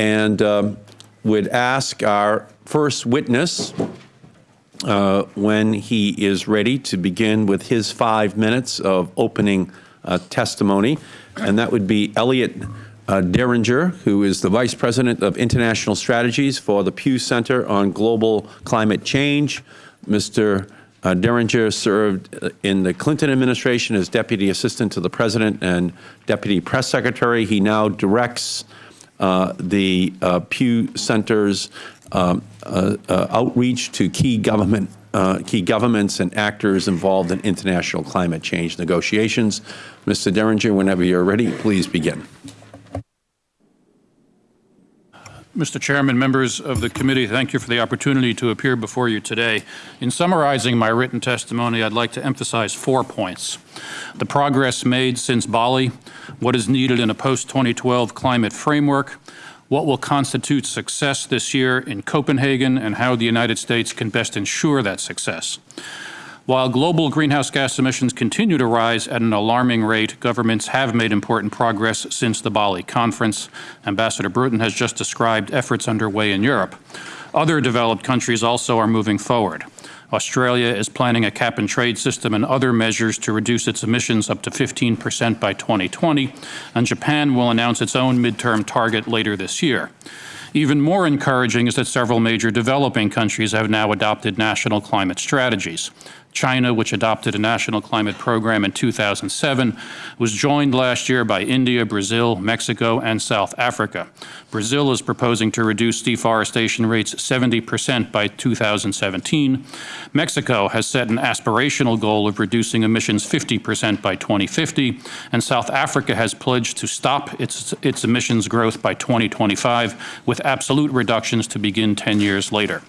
and um, would ask our first witness uh, when he is ready to begin with his five minutes of opening uh, testimony, and that would be Elliot uh, Diringer, who is the Vice President of International Strategies for the Pew Center on Global Climate Change. Mr. Uh, Diringer served uh, in the Clinton administration as Deputy Assistant to the President and Deputy Press Secretary. He now directs the uh, Pew Center's um, uh, outreach to key government key governments and actors involved in international climate change negotiations. Mr. Diringer, whenever you're ready, please begin. Mr. Chairman, members of the committee, thank you for the opportunity to appear before you today. In summarizing my written testimony, I'd like to emphasize four points. The progress made since Bali, what is needed in a post-2012 climate framework, what will constitute success this year in Copenhagen, and how the United States can best ensure that success. While global greenhouse gas emissions continue to rise at an alarming rate, governments have made important progress since the Bali conference. Ambassador Bruton has just described efforts underway in Europe. Other developed countries also are moving forward. Australia is planning a cap and trade system and other measures to reduce its emissions up to 15 percent by 2020, and Japan will announce its own midterm target later this year. Even more encouraging is that several major developing countries have now adopted national climate strategies. China, which adopted a national climate program in 2007, was joined last year by India, Brazil, Mexico, and South Africa. Brazil is proposing to reduce deforestation rates 70 percent by 2017. Mexico has set an aspirational goal of reducing emissions 50 percent by 2050, and South Africa has pledged to stop its, its emissions growth by 2025, with absolute reductions to begin 10 years later.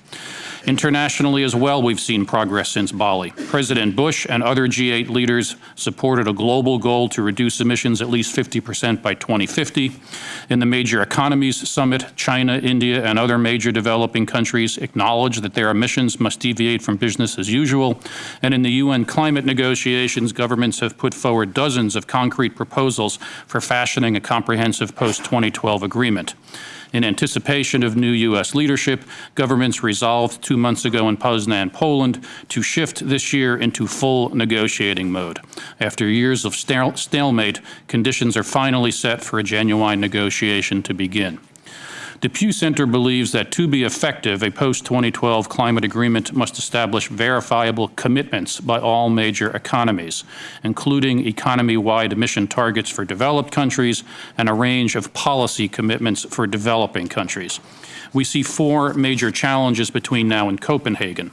Internationally as well, we've seen progress since Bali. President Bush and other G8 leaders supported a global goal to reduce emissions at least 50 percent by 2050. In the Major Economies Summit, China, India, and other major developing countries acknowledged that their emissions must deviate from business as usual. And in the UN climate negotiations, governments have put forward dozens of concrete proposals for fashioning a comprehensive post-2012 agreement. In anticipation of new U.S. leadership, governments resolved two months ago in Poznan, Poland, to shift this year into full negotiating mode. After years of stalemate, conditions are finally set for a genuine negotiation to begin. The Pew Center believes that to be effective, a post-2012 climate agreement must establish verifiable commitments by all major economies, including economy-wide emission targets for developed countries and a range of policy commitments for developing countries. We see four major challenges between now and Copenhagen.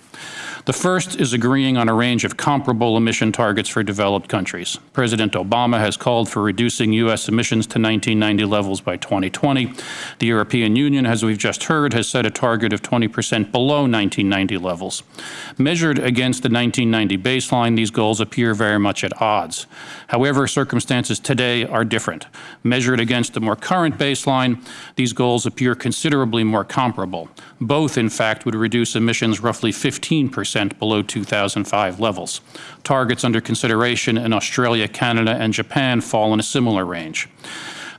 The first is agreeing on a range of comparable emission targets for developed countries. President Obama has called for reducing U.S. emissions to 1990 levels by 2020. The European Union, as we've just heard, has set a target of 20 percent below 1990 levels. Measured against the 1990 baseline, these goals appear very much at odds. However, circumstances today are different. Measured against the more current baseline, these goals appear considerably more comparable. Both, in fact, would reduce emissions roughly 15 percent percent below 2005 levels. Targets under consideration in Australia, Canada, and Japan fall in a similar range.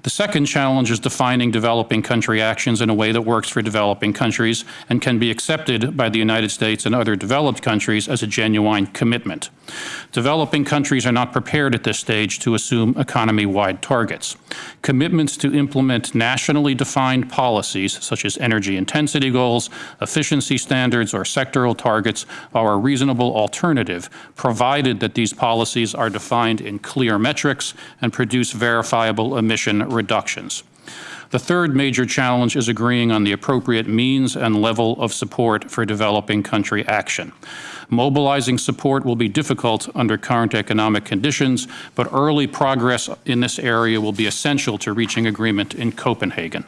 The second challenge is defining developing country actions in a way that works for developing countries and can be accepted by the United States and other developed countries as a genuine commitment. Developing countries are not prepared at this stage to assume economy-wide targets. Commitments to implement nationally defined policies, such as energy intensity goals, efficiency standards, or sectoral targets, are a reasonable alternative, provided that these policies are defined in clear metrics and produce verifiable emission reductions. The third major challenge is agreeing on the appropriate means and level of support for developing country action. Mobilizing support will be difficult under current economic conditions, but early progress in this area will be essential to reaching agreement in Copenhagen.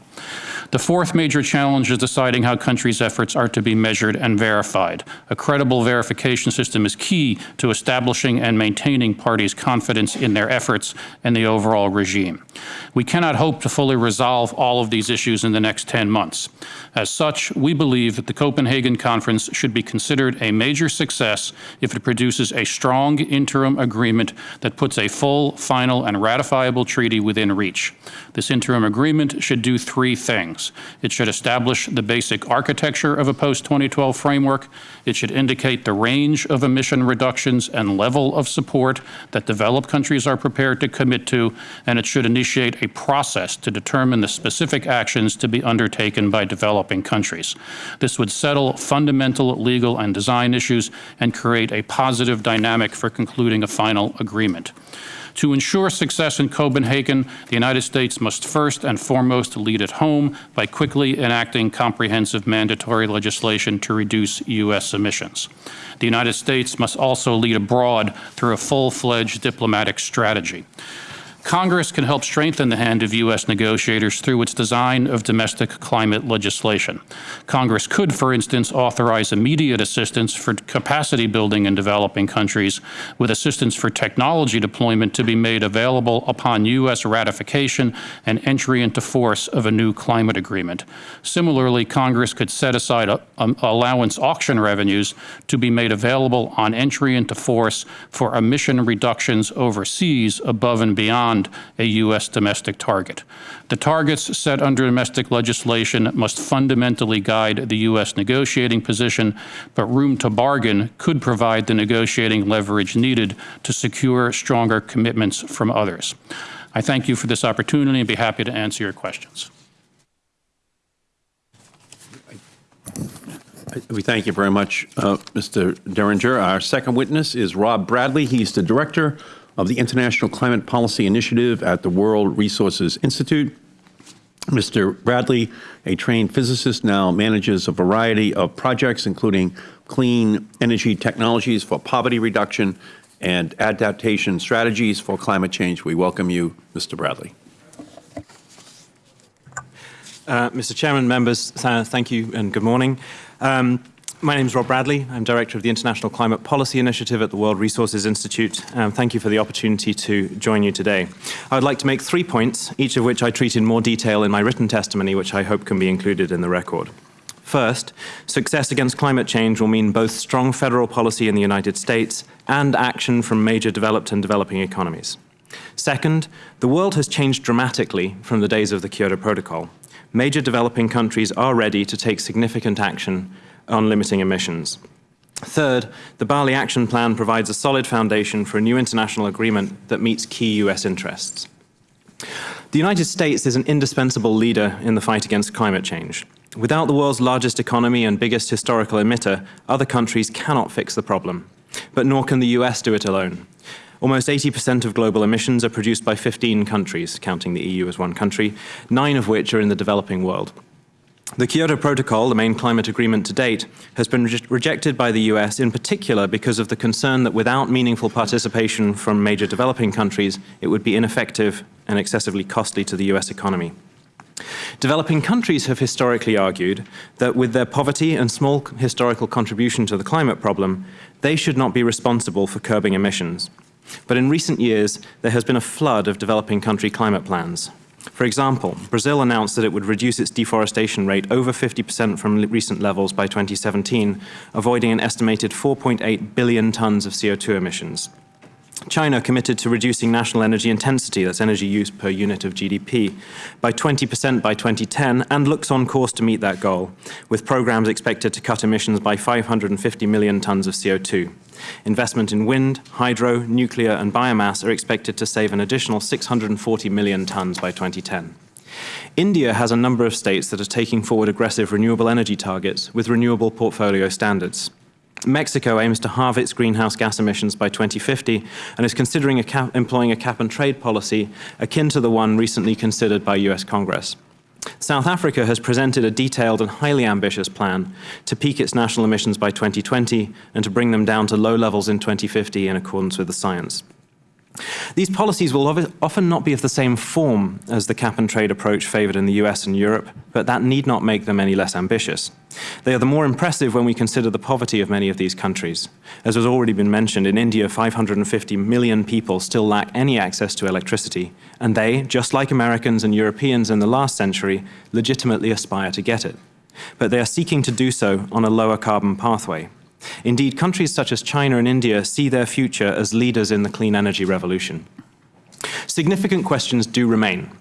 The fourth major challenge is deciding how countries' efforts are to be measured and verified. A credible verification system is key to establishing and maintaining parties' confidence in their efforts and the overall regime. We cannot hope to fully resolve all of these issues in the next 10 months. As such, we believe that the Copenhagen Conference should be considered a major success if it produces a strong interim agreement that puts a full, final, and ratifiable treaty within reach. This interim agreement should do three things It should establish the basic architecture of a post-2012 framework. It should indicate the range of emission reductions and level of support that developed countries are prepared to commit to, and it should initiate a process to determine the specific actions to be undertaken by developing countries. This would settle fundamental legal and design issues and create a positive dynamic for concluding a final agreement. To ensure success in Copenhagen, the United States must first and foremost lead at home by quickly enacting comprehensive mandatory legislation to reduce U.S. emissions. The United States must also lead abroad through a full-fledged diplomatic strategy. Congress can help strengthen the hand of U.S. negotiators through its design of domestic climate legislation. Congress could, for instance, authorize immediate assistance for capacity building in developing countries, with assistance for technology deployment to be made available upon U.S. ratification and entry into force of a new climate agreement. Similarly, Congress could set aside a, um, allowance auction revenues to be made available on entry into force for emission reductions overseas above and beyond a U.S. domestic target. The targets set under domestic legislation must fundamentally guide the U.S. negotiating position, but room to bargain could provide the negotiating leverage needed to secure stronger commitments from others. I thank you for this opportunity and be happy to answer your questions. We thank you very much, uh, Mr. Diringer. Our second witness is Rob Bradley. He's the Director of the International Climate Policy Initiative at the World Resources Institute. Mr. Bradley, a trained physicist, now manages a variety of projects, including clean energy technologies for poverty reduction and adaptation strategies for climate change. We welcome you, Mr. Bradley. Uh, Mr. Chairman, members, thank you and good morning. Um, my name is Rob Bradley. I'm Director of the International Climate Policy Initiative at the World Resources Institute. Um, thank you for the opportunity to join you today. I would like to make three points, each of which I treat in more detail in my written testimony, which I hope can be included in the record. First, success against climate change will mean both strong federal policy in the United States and action from major developed and developing economies. Second, the world has changed dramatically from the days of the Kyoto Protocol. Major developing countries are ready to take significant action on limiting emissions. Third, the Bali Action Plan provides a solid foundation for a new international agreement that meets key U.S. interests. The United States is an indispensable leader in the fight against climate change. Without the world's largest economy and biggest historical emitter, other countries cannot fix the problem. But nor can the US do it alone. Almost 80% of global emissions are produced by 15 countries, counting the EU as one country, nine of which are in the developing world. The Kyoto Protocol, the main climate agreement to date, has been re rejected by the US in particular because of the concern that without meaningful participation from major developing countries, it would be ineffective and excessively costly to the US economy. Developing countries have historically argued that with their poverty and small historical contribution to the climate problem, they should not be responsible for curbing emissions. But in recent years, there has been a flood of developing country climate plans, for example, Brazil announced that it would reduce its deforestation rate over 50% from recent levels by 2017, avoiding an estimated 4.8 billion tons of CO2 emissions. China committed to reducing national energy intensity, that's energy use per unit of GDP, by 20% by 2010 and looks on course to meet that goal, with programs expected to cut emissions by 550 million tons of CO2. Investment in wind, hydro, nuclear and biomass are expected to save an additional 640 million tons by 2010. India has a number of states that are taking forward aggressive renewable energy targets with renewable portfolio standards. Mexico aims to halve its greenhouse gas emissions by 2050 and is considering a cap, employing a cap and trade policy akin to the one recently considered by US Congress. South Africa has presented a detailed and highly ambitious plan to peak its national emissions by 2020 and to bring them down to low levels in 2050 in accordance with the science. These policies will often not be of the same form as the cap and trade approach favored in the US and Europe, but that need not make them any less ambitious. They are the more impressive when we consider the poverty of many of these countries. As has already been mentioned, in India 550 million people still lack any access to electricity, and they, just like Americans and Europeans in the last century, legitimately aspire to get it. But they are seeking to do so on a lower carbon pathway. Indeed, countries such as China and India see their future as leaders in the clean energy revolution. Significant questions do remain.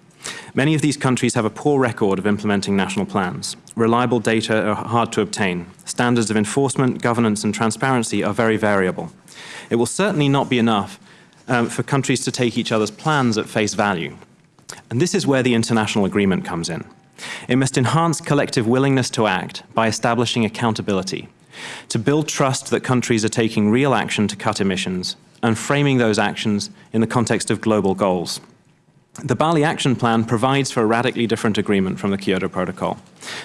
Many of these countries have a poor record of implementing national plans. Reliable data are hard to obtain. Standards of enforcement, governance and transparency are very variable. It will certainly not be enough um, for countries to take each other's plans at face value. And this is where the international agreement comes in. It must enhance collective willingness to act by establishing accountability, to build trust that countries are taking real action to cut emissions and framing those actions in the context of global goals. The Bali Action Plan provides for a radically different agreement from the Kyoto Protocol.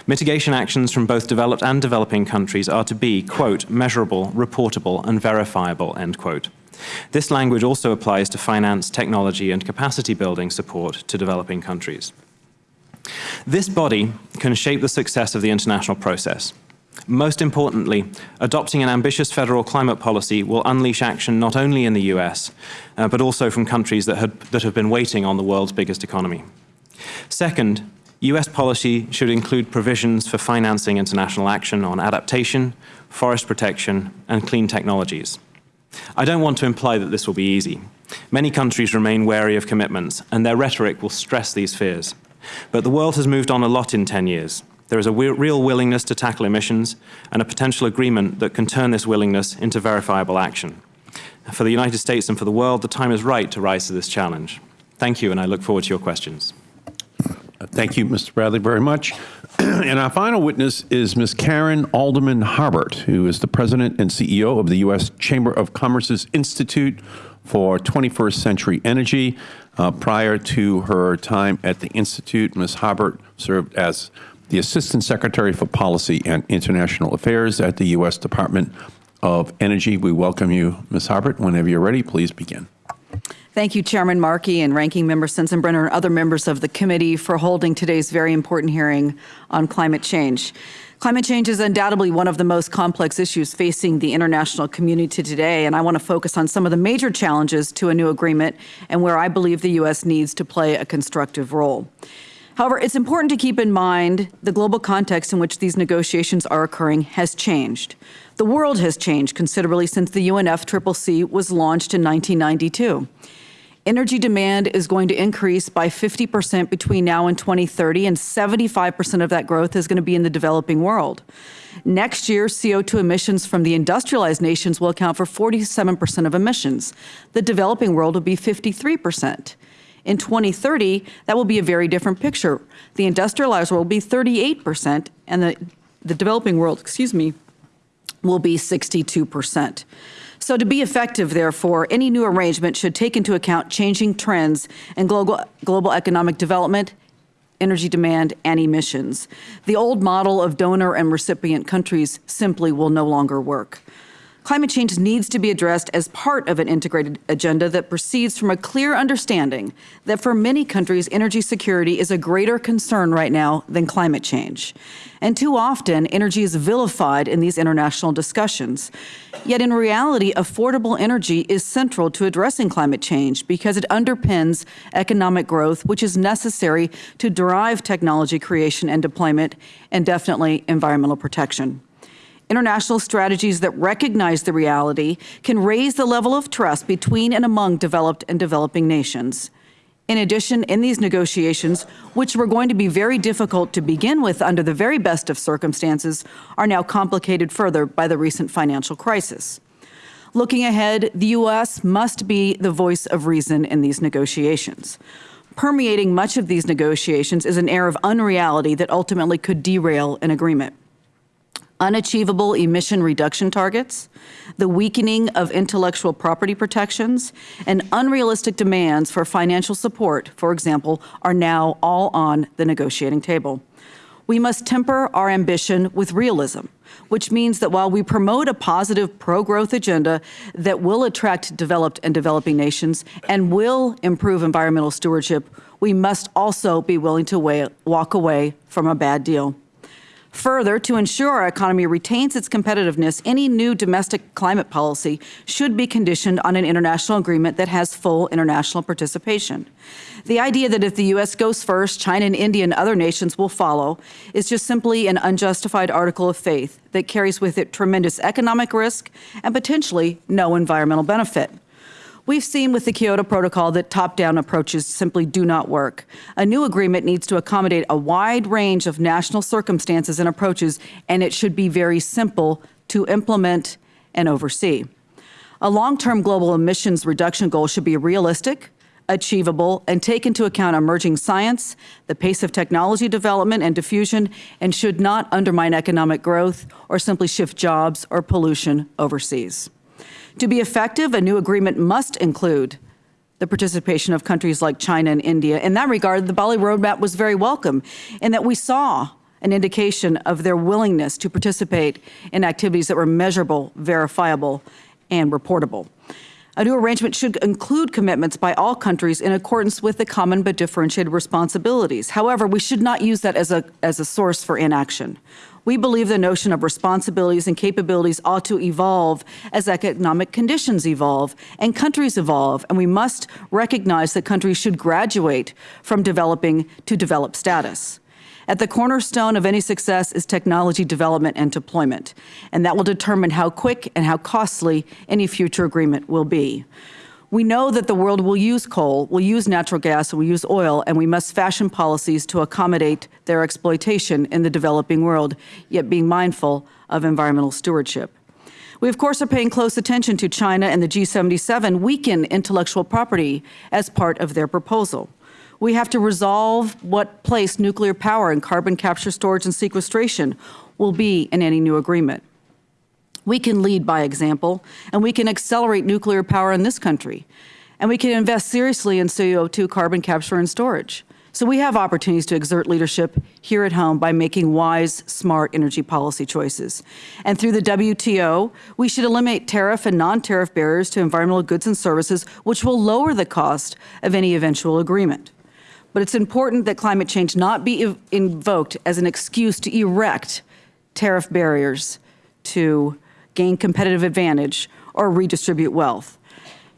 Mitigation actions from both developed and developing countries are to be, quote, measurable, reportable and verifiable, end quote. This language also applies to finance, technology, and capacity building support to developing countries. This body can shape the success of the international process. Most importantly, adopting an ambitious federal climate policy will unleash action not only in the US, uh, but also from countries that, had, that have been waiting on the world's biggest economy. Second, US policy should include provisions for financing international action on adaptation, forest protection, and clean technologies. I don't want to imply that this will be easy. Many countries remain wary of commitments, and their rhetoric will stress these fears. But the world has moved on a lot in 10 years. There is a real willingness to tackle emissions and a potential agreement that can turn this willingness into verifiable action. For the United States and for the world, the time is right to rise to this challenge. Thank you, and I look forward to your questions. Thank you, Mr. Bradley, very much. and our final witness is Ms. Karen Alderman Harbert, who is the President and CEO of the U.S. Chamber of Commerce's Institute for 21st Century Energy. Uh, prior to her time at the Institute, Ms. Harbert served as the Assistant Secretary for Policy and International Affairs at the U.S. Department of Energy. We welcome you, Ms. Harbert. Whenever you're ready, please begin. Thank you, Chairman Markey and Ranking Member Sensenbrenner and other members of the committee for holding today's very important hearing on climate change. Climate change is undoubtedly one of the most complex issues facing the international community today, and I want to focus on some of the major challenges to a new agreement and where I believe the U.S. needs to play a constructive role. However, it's important to keep in mind the global context in which these negotiations are occurring has changed. The world has changed considerably since the UNFCCC was launched in 1992 energy demand is going to increase by 50 percent between now and 2030, and 75 percent of that growth is going to be in the developing world. Next year, CO2 emissions from the industrialized nations will account for 47 percent of emissions. The developing world will be 53 percent. In 2030, that will be a very different picture. The industrialized world will be 38 percent, and the, the developing world, excuse me, will be 62 percent. So to be effective, therefore, any new arrangement should take into account changing trends in global, global economic development, energy demand, and emissions. The old model of donor and recipient countries simply will no longer work. Climate change needs to be addressed as part of an integrated agenda that proceeds from a clear understanding that for many countries, energy security is a greater concern right now than climate change. And too often, energy is vilified in these international discussions. Yet in reality, affordable energy is central to addressing climate change because it underpins economic growth, which is necessary to drive technology creation and deployment, and definitely environmental protection. International strategies that recognize the reality can raise the level of trust between and among developed and developing nations. In addition, in these negotiations, which were going to be very difficult to begin with under the very best of circumstances, are now complicated further by the recent financial crisis. Looking ahead, the U.S. must be the voice of reason in these negotiations. Permeating much of these negotiations is an air of unreality that ultimately could derail an agreement unachievable emission reduction targets, the weakening of intellectual property protections, and unrealistic demands for financial support, for example, are now all on the negotiating table. We must temper our ambition with realism, which means that while we promote a positive pro-growth agenda that will attract developed and developing nations and will improve environmental stewardship, we must also be willing to walk away from a bad deal. Further, to ensure our economy retains its competitiveness, any new domestic climate policy should be conditioned on an international agreement that has full international participation. The idea that if the U.S. goes first, China and India and other nations will follow is just simply an unjustified article of faith that carries with it tremendous economic risk and potentially no environmental benefit. We've seen with the Kyoto Protocol that top-down approaches simply do not work. A new agreement needs to accommodate a wide range of national circumstances and approaches, and it should be very simple to implement and oversee. A long-term global emissions reduction goal should be realistic, achievable, and take into account emerging science, the pace of technology development and diffusion, and should not undermine economic growth or simply shift jobs or pollution overseas. To be effective, a new agreement must include the participation of countries like China and India. In that regard, the Bali Roadmap was very welcome in that we saw an indication of their willingness to participate in activities that were measurable, verifiable, and reportable. A new arrangement should include commitments by all countries in accordance with the common but differentiated responsibilities. However, we should not use that as a, as a source for inaction. We believe the notion of responsibilities and capabilities ought to evolve as economic conditions evolve and countries evolve, and we must recognize that countries should graduate from developing to developed status. At the cornerstone of any success is technology development and deployment, and that will determine how quick and how costly any future agreement will be. We know that the world will use coal, will use natural gas, and will use oil, and we must fashion policies to accommodate their exploitation in the developing world, yet being mindful of environmental stewardship. We, of course, are paying close attention to China and the G77 weaken intellectual property as part of their proposal. We have to resolve what place nuclear power and carbon capture, storage, and sequestration will be in any new agreement. We can lead by example, and we can accelerate nuclear power in this country. And we can invest seriously in CO2 carbon capture and storage. So we have opportunities to exert leadership here at home by making wise, smart energy policy choices. And through the WTO, we should eliminate tariff and non-tariff barriers to environmental goods and services, which will lower the cost of any eventual agreement. But it's important that climate change not be invoked as an excuse to erect tariff barriers to gain competitive advantage, or redistribute wealth.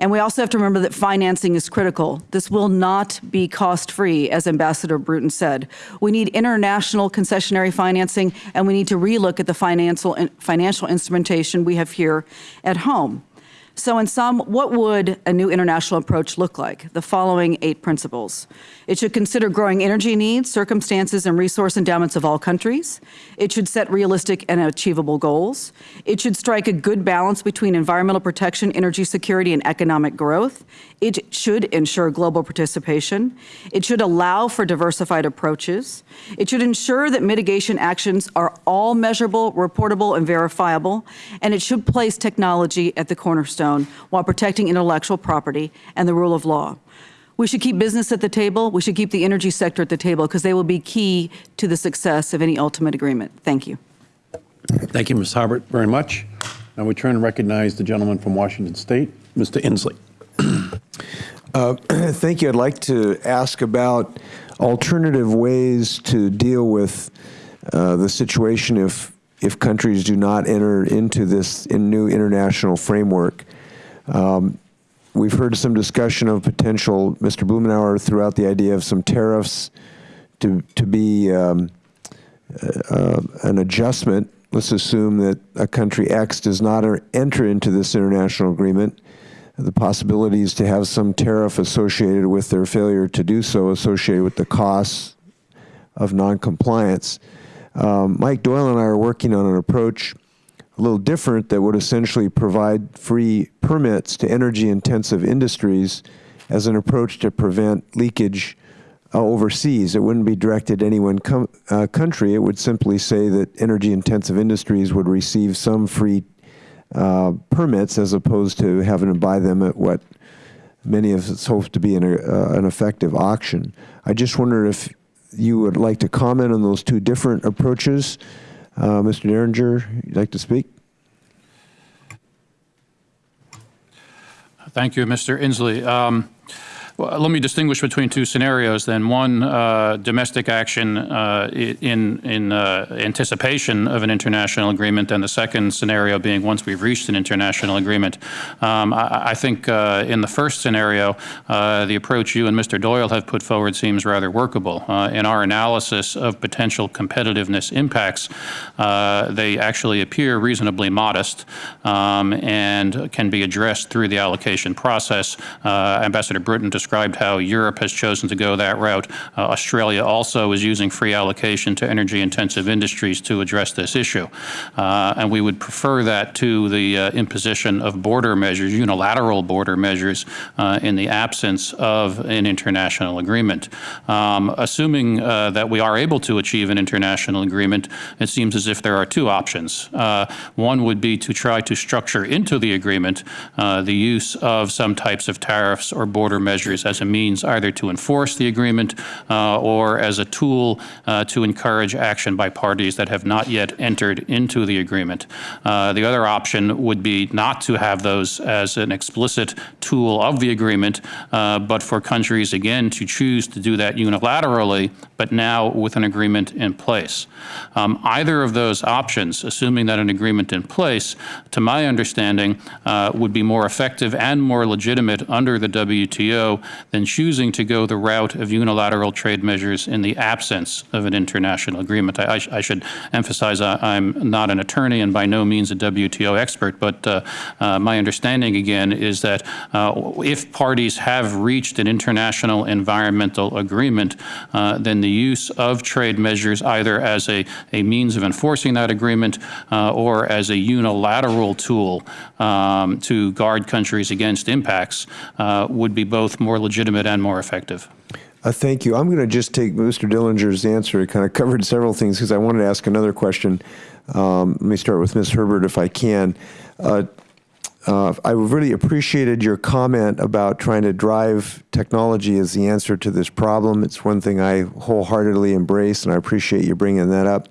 And we also have to remember that financing is critical. This will not be cost-free, as Ambassador Bruton said. We need international concessionary financing, and we need to relook at the financial, financial instrumentation we have here at home. So in sum, what would a new international approach look like? The following eight principles. It should consider growing energy needs, circumstances, and resource endowments of all countries. It should set realistic and achievable goals. It should strike a good balance between environmental protection, energy security, and economic growth. It should ensure global participation. It should allow for diversified approaches. It should ensure that mitigation actions are all measurable, reportable, and verifiable. And it should place technology at the cornerstone while protecting intellectual property and the rule of law. We should keep business at the table. We should keep the energy sector at the table because they will be key to the success of any ultimate agreement. Thank you. Thank you, Ms. Harbert, very much. Now we turn to recognize the gentleman from Washington State, Mr. Inslee. Uh, thank you. I'd like to ask about alternative ways to deal with uh, the situation if if countries do not enter into this in new international framework. Um, we've heard some discussion of potential, Mr. Blumenauer, throughout the idea of some tariffs to to be um, uh, an adjustment. Let's assume that a country X does not enter into this international agreement the possibilities to have some tariff associated with their failure to do so, associated with the costs of noncompliance. Um, Mike Doyle and I are working on an approach a little different that would essentially provide free permits to energy-intensive industries as an approach to prevent leakage uh, overseas. It wouldn't be directed at any one uh, country. It would simply say that energy-intensive industries would receive some free uh, permits as opposed to having to buy them at what many of us hope to be an, uh, an effective auction. I just wonder if you would like to comment on those two different approaches. Uh, Mr. Diringer, you'd like to speak? Thank you, Mr. Inslee. Um, well, let me distinguish between two scenarios then. One, uh, domestic action uh, in, in uh, anticipation of an international agreement, and the second scenario being once we've reached an international agreement. Um, I, I, think uh, in the first scenario, uh, the approach you and Mr. Doyle have put forward seems rather workable. Uh, in our analysis of potential competitiveness impacts, they actually appear reasonably modest um, and can be addressed through the allocation process. Ambassador Bruton described described how Europe has chosen to go that route. Uh, Australia also is using free allocation to energy-intensive industries to address this issue. Uh, and we would prefer that to the uh, imposition of border measures, unilateral border measures, uh, in the absence of an international agreement. Um, assuming uh, that we are able to achieve an international agreement, it seems as if there are two options. Uh, one would be to try to structure into the agreement the use of some types of tariffs or border measures as a means either to enforce the agreement uh, or as a tool uh, to encourage action by parties that have not yet entered into the agreement. Uh, the other option would be not to have those as an explicit tool of the agreement, uh, but for countries, again, to choose to do that unilaterally, but now with an agreement in place. Um, either of those options, assuming that an agreement in place, to my understanding, uh, would be more effective and more legitimate under the WTO than choosing to go the route of unilateral trade measures in the absence of an international agreement. I, I, sh I should emphasize I, am not an attorney and by no means a WTO expert, but uh, uh, my understanding again is that uh, if parties have reached an international environmental agreement, uh, then the use of trade measures either as a, a means of enforcing that agreement uh, or as a unilateral tool um, to guard countries against impacts would be both more legitimate and more effective. Uh, thank you. I'm going to just take Mr. Dillinger's answer. It kind of covered several things because I wanted to ask another question. Um, let me start with Ms. Harbert, if I can. Uh, uh, I really appreciated your comment about trying to drive technology as the answer to this problem. It's one thing I wholeheartedly embrace, and I appreciate you bringing that up.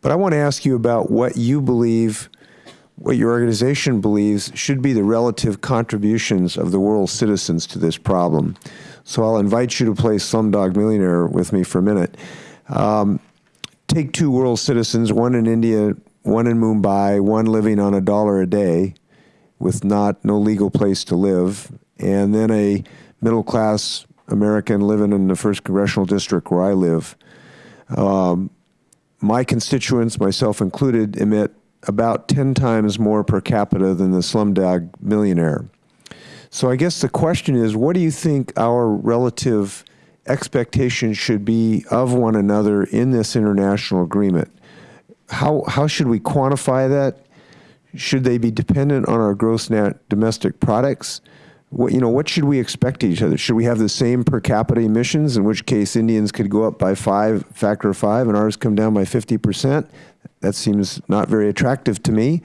But I want to ask you about what you believe, what your organization believes should be the relative contributions of the world's citizens to this problem. So I'll invite you to play Slumdog Millionaire with me for a minute. Um, take two world citizens, one in India, one in Mumbai, one living on a dollar a day with not no legal place to live, and then a middle class American living in the first congressional district where I live. Um, my constituents, myself included, emit about 10 times more per capita than the slumdog millionaire. So I guess the question is, what do you think our relative expectations should be of one another in this international agreement? How, how should we quantify that? Should they be dependent on our gross net domestic products? What, you know, what should we expect each other? Should we have the same per capita emissions, in which case Indians could go up by five, factor of five, and ours come down by 50%? That seems not very attractive to me,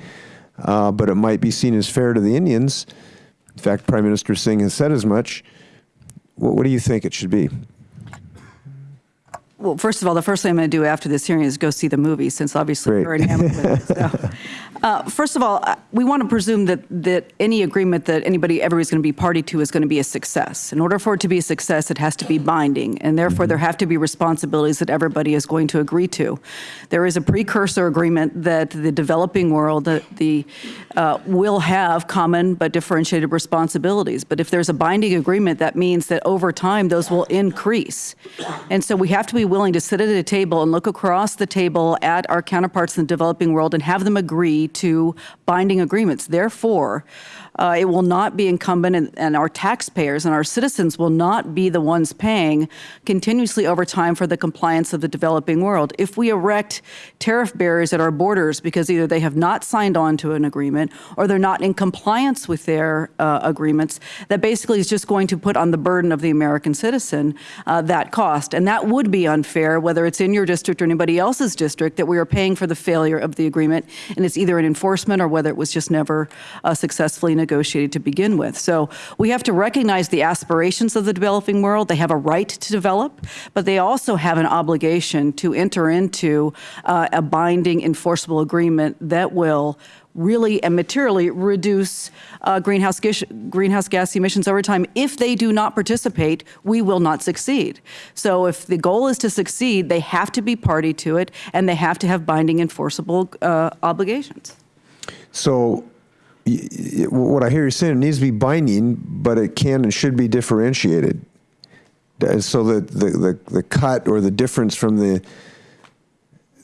uh, but it might be seen as fair to the Indians. In fact, Prime Minister Singh has said as much. What, what do you think it should be? Well, first of all, the first thing I'm going to do after this hearing is go see the movie, since obviously Great. you're enamored with it. So. Uh, first of all, uh, we want to presume that, that any agreement that anybody, everybody's going to be party to is going to be a success. In order for it to be a success, it has to be binding, and therefore Mm-hmm. there have to be responsibilities that everybody is going to agree to. There is a precursor agreement that the developing world the, the uh, will have common but differentiated responsibilities. But if there's a binding agreement, that means that over time those will increase. And so we have to be willing to sit at a table and look across the table at our counterparts in the developing world and have them agree to binding agreements. Therefore, uh, it will not be incumbent, and, and our taxpayers and our citizens will not be the ones paying continuously over time for the compliance of the developing world. If we erect tariff barriers at our borders because either they have not signed on to an agreement or they're not in compliance with their uh, agreements, that basically is just going to put on the burden of the American citizen uh, that cost. And that would be unfair, whether it's in your district or anybody else's district, that we are paying for the failure of the agreement, and it's either an enforcement or whether it was just never uh, successfully negotiated to begin with. So we have to recognize the aspirations of the developing world. They have a right to develop, but they also have an obligation to enter into uh, a binding enforceable agreement that will really and materially reduce uh, greenhouse, gas, greenhouse gas emissions over time. If they do not participate, we will not succeed. So if the goal is to succeed, they have to be party to it, and they have to have binding enforceable uh, obligations. So what I hear you saying, it needs to be binding, but it can and should be differentiated. So that the, the, the cut or the difference from the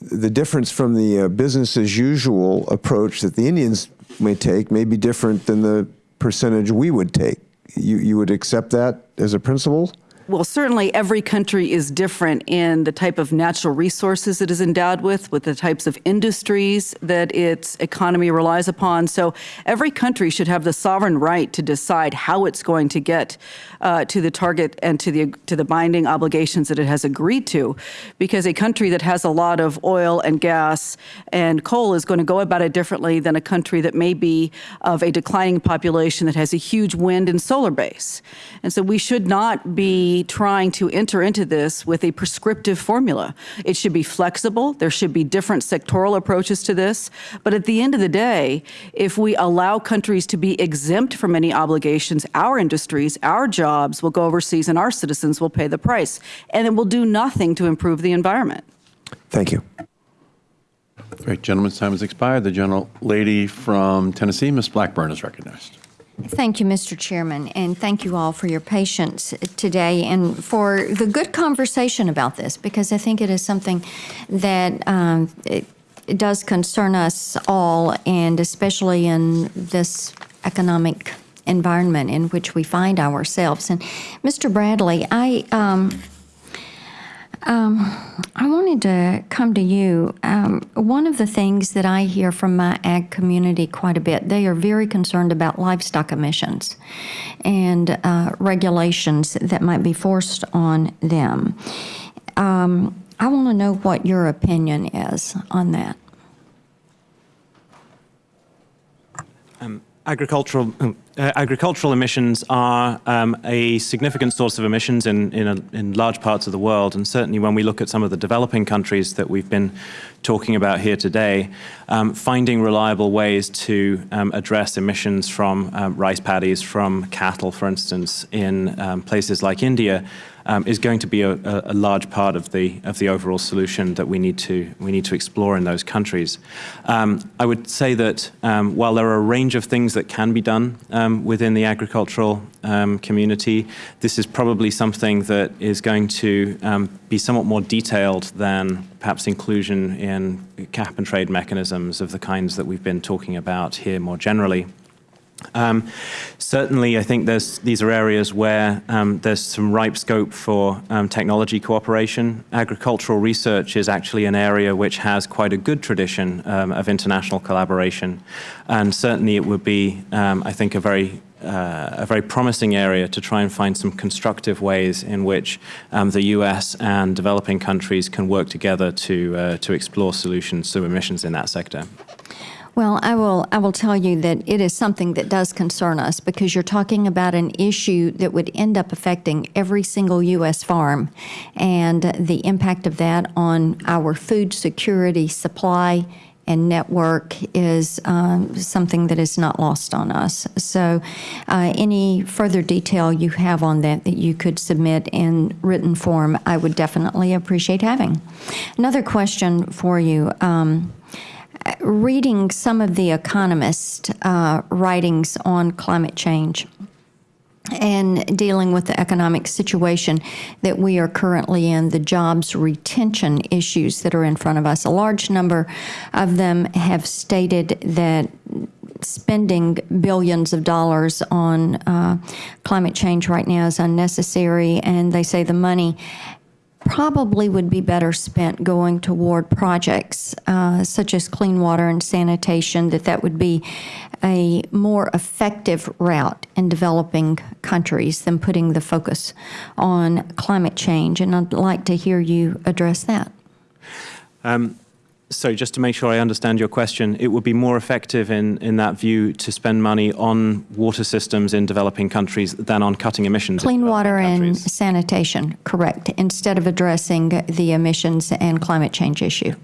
the difference from the uh, business as usual approach that the Indians may take may be different than the percentage we would take. You, you would accept that as a principle? Well, certainly every country is different in the type of natural resources it is endowed with, with the types of industries that its economy relies upon. So every country should have the sovereign right to decide how it's going to get uh, to the target and to the to the binding obligations that it has agreed to, because a country that has a lot of oil and gas and coal is going to go about it differently than a country that may be of a declining population that has a huge wind and solar base. And so we should not be trying to enter into this with a prescriptive formula. It should be flexible. There should be different sectoral approaches to this. But at the end of the day, if we allow countries to be exempt from any obligations, our industries, our jobs will go overseas and our citizens will pay the price. And it will do nothing to improve the environment. Thank you. Great, gentleman's time has expired. The gentle lady from Tennessee, Ms. Blackburn, is recognized. Thank you, Mr. Chairman, and thank you all for your patience today and for the good conversation about this, because I think it is something that um, it, does concern us all, and especially in this economic environment in which we find ourselves. And Mr. Bradley, I um, um, I wanted to come to you. Um, one of the things that I hear from my ag community quite a bit, they are very concerned about livestock emissions and uh, regulations that might be forced on them. Um, I want to know what your opinion is on that. Agricultural, uh, agricultural emissions are um, a significant source of emissions in, in, a, in, large parts of the world. And certainly when we look at some of the developing countries that we've been talking about here today, um, finding reliable ways to um, address emissions from um, rice paddies, from cattle, for instance, in um, places like India, um, is going to be a, a, large part of the of the overall solution that we need to we need to explore in those countries. Um, I would say that um, while there are a range of things that can be done um, within the agricultural um, community, this is probably something that is going to um, be somewhat more detailed than perhaps inclusion in cap and trade mechanisms of the kinds that we've been talking about here more generally. Um, certainly, I think these are areas where um, there's some ripe scope for um, technology cooperation. Agricultural research is actually an area which has quite a good tradition um, of international collaboration. And certainly it would be, um, I think, a very uh, a very promising area to try and find some constructive ways in which um, the US and developing countries can work together to, uh, to explore solutions to emissions in that sector. Well, I will. I will tell you that it is something that does concern us because you're talking about an issue that would end up affecting every single U.S. farm, and the impact of that on our food security, supply, and network is um, something that is not lost on us. So, uh, any further detail you have on that that you could submit in written form, I would definitely appreciate having. Another question for you. Um, reading some of the Economist uh, writings on climate change and dealing with the economic situation that we are currently in, the jobs retention issues that are in front of us. A large number of them have stated that spending billions of dollars on uh, climate change right now is unnecessary, and they say the money probably would be better spent going toward projects uh, such as clean water and sanitation, that that would be a more effective route in developing countries than putting the focus on climate change. And I'd like to hear you address that. Um, so just to make sure I understand your question, it would be more effective in, in that view to spend money on water systems in developing countries than on cutting emissions. Clean water and sanitation, correct, instead of addressing the emissions and climate change issue.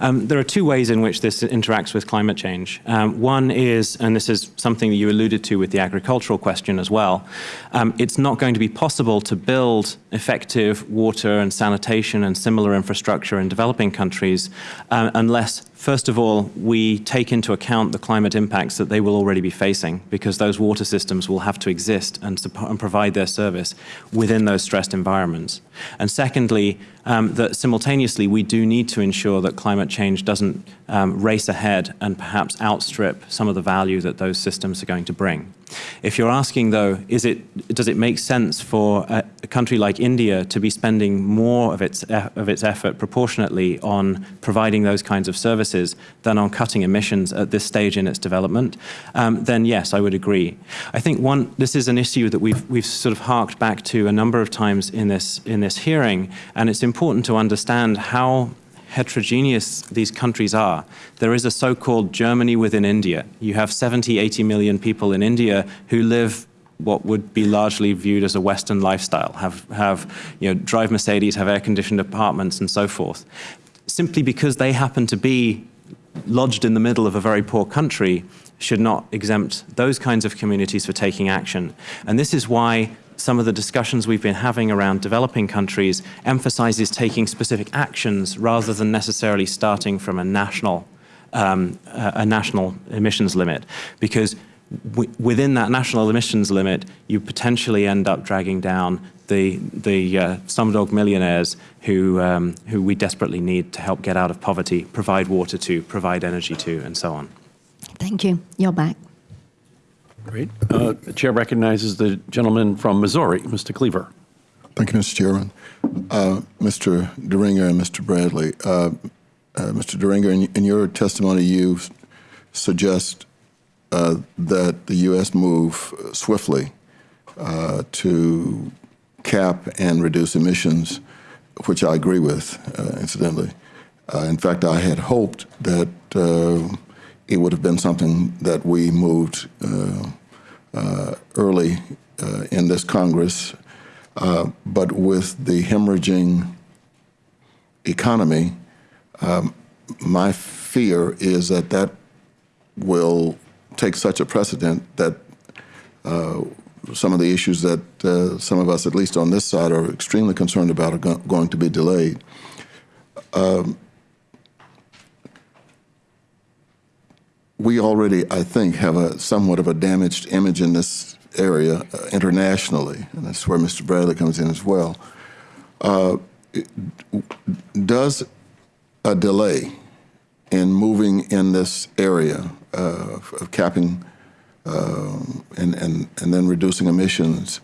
Um, there are two ways in which this interacts with climate change. Um, one is, and this is something that you alluded to with the agricultural question as well, um, it's not going to be possible to build effective water and sanitation and similar infrastructure in developing countries uh, unless First of all, we take into account the climate impacts that they will already be facing because those water systems will have to exist and, and provide their service within those stressed environments. And secondly, um, that simultaneously we do need to ensure that climate change doesn't um, race ahead and perhaps outstrip some of the value that those systems are going to bring. If you're asking, though, is it, does it make sense for a, a country like India to be spending more of its, of its effort proportionately on providing those kinds of services than on cutting emissions at this stage in its development, um, then yes, I would agree. I think one, this is an issue that we've, we've sort of harked back to a number of times in this, in this hearing, and it's important to understand how heterogeneous these countries are. There is a so-called Germany within India. You have 70, 80 million people in India who live what would be largely viewed as a Western lifestyle, have, have you know, drive Mercedes, have air-conditioned apartments and so forth. Simply because they happen to be lodged in the middle of a very poor country should not exempt those kinds of communities for taking action. And this is why some of the discussions we've been having around developing countries emphasizes taking specific actions rather than necessarily starting from a national, um, a national emissions limit. Because within that national emissions limit, you potentially end up dragging down the, the uh, slumdog millionaires who, um, who we desperately need to help get out of poverty, provide water to, provide energy to, and so on. Thank you. You're back. Great. Uh, The chair recognizes the gentleman from Missouri, Mr. Cleaver. Thank you, Mr. Chairman. Uh, Mr. Diringer and Mr. Bradley, uh, uh, Mr. Diringer, in, in your testimony, you suggest uh, that the U.S. move swiftly uh, to cap and reduce emissions, which I agree with, uh, incidentally. Uh, in fact, I had hoped that uh, it would have been something that we moved uh, uh, early in this Congress. But with the hemorrhaging economy, um, my fear is that that will take such a precedent that uh, some of the issues that uh, some of us, at least on this side, are extremely concerned about are go- going to be delayed. Um, we already, I think, have a somewhat of a damaged image in this area uh, internationally, and that's where Mr. Bradley comes in as well. Uh, it- does a delay in moving in this area uh, of of capping um, and, and, and then reducing emissions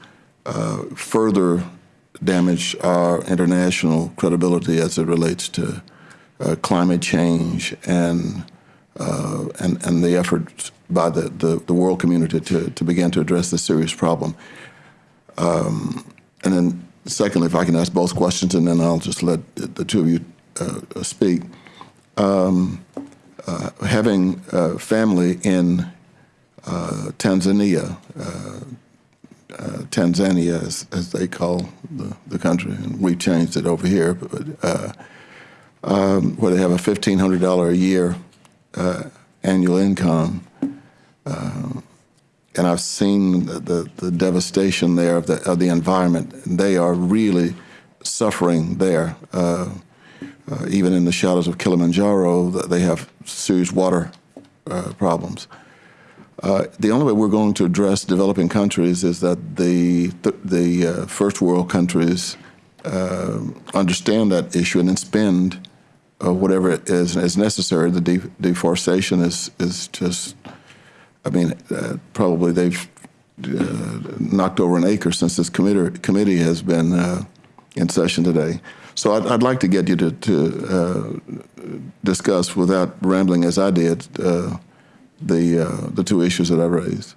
uh, further damage our international credibility as it relates to uh, climate change and uh, and, and the efforts by the, the, the world community to, to begin to address this serious problem. Um, and then, secondly, if I can ask both questions, and then I'll just let the two of you uh, speak. Um, uh, having uh, family in Tanzania, uh, uh, Tanzania, as, as they call the, the country, and we've changed it over here, but uh, um, where they have a $1,500 a year uh, annual income. Um, and I've seen the, the, the devastation there of the, of the environment. They are really suffering there. Uh, uh, even in the shadows of Kilimanjaro, they have serious water uh, problems. Uh, the only way we're going to address developing countries is that the th- the uh, first world countries uh, understand that issue and then spend uh, whatever is is necessary. The de- deforestation is is just, I mean, uh, probably they've knocked over an acre since this committee committee has been in session today. So I'd, I'd like to get you to, to discuss, without rambling as I did, the uh, the two issues that I raised.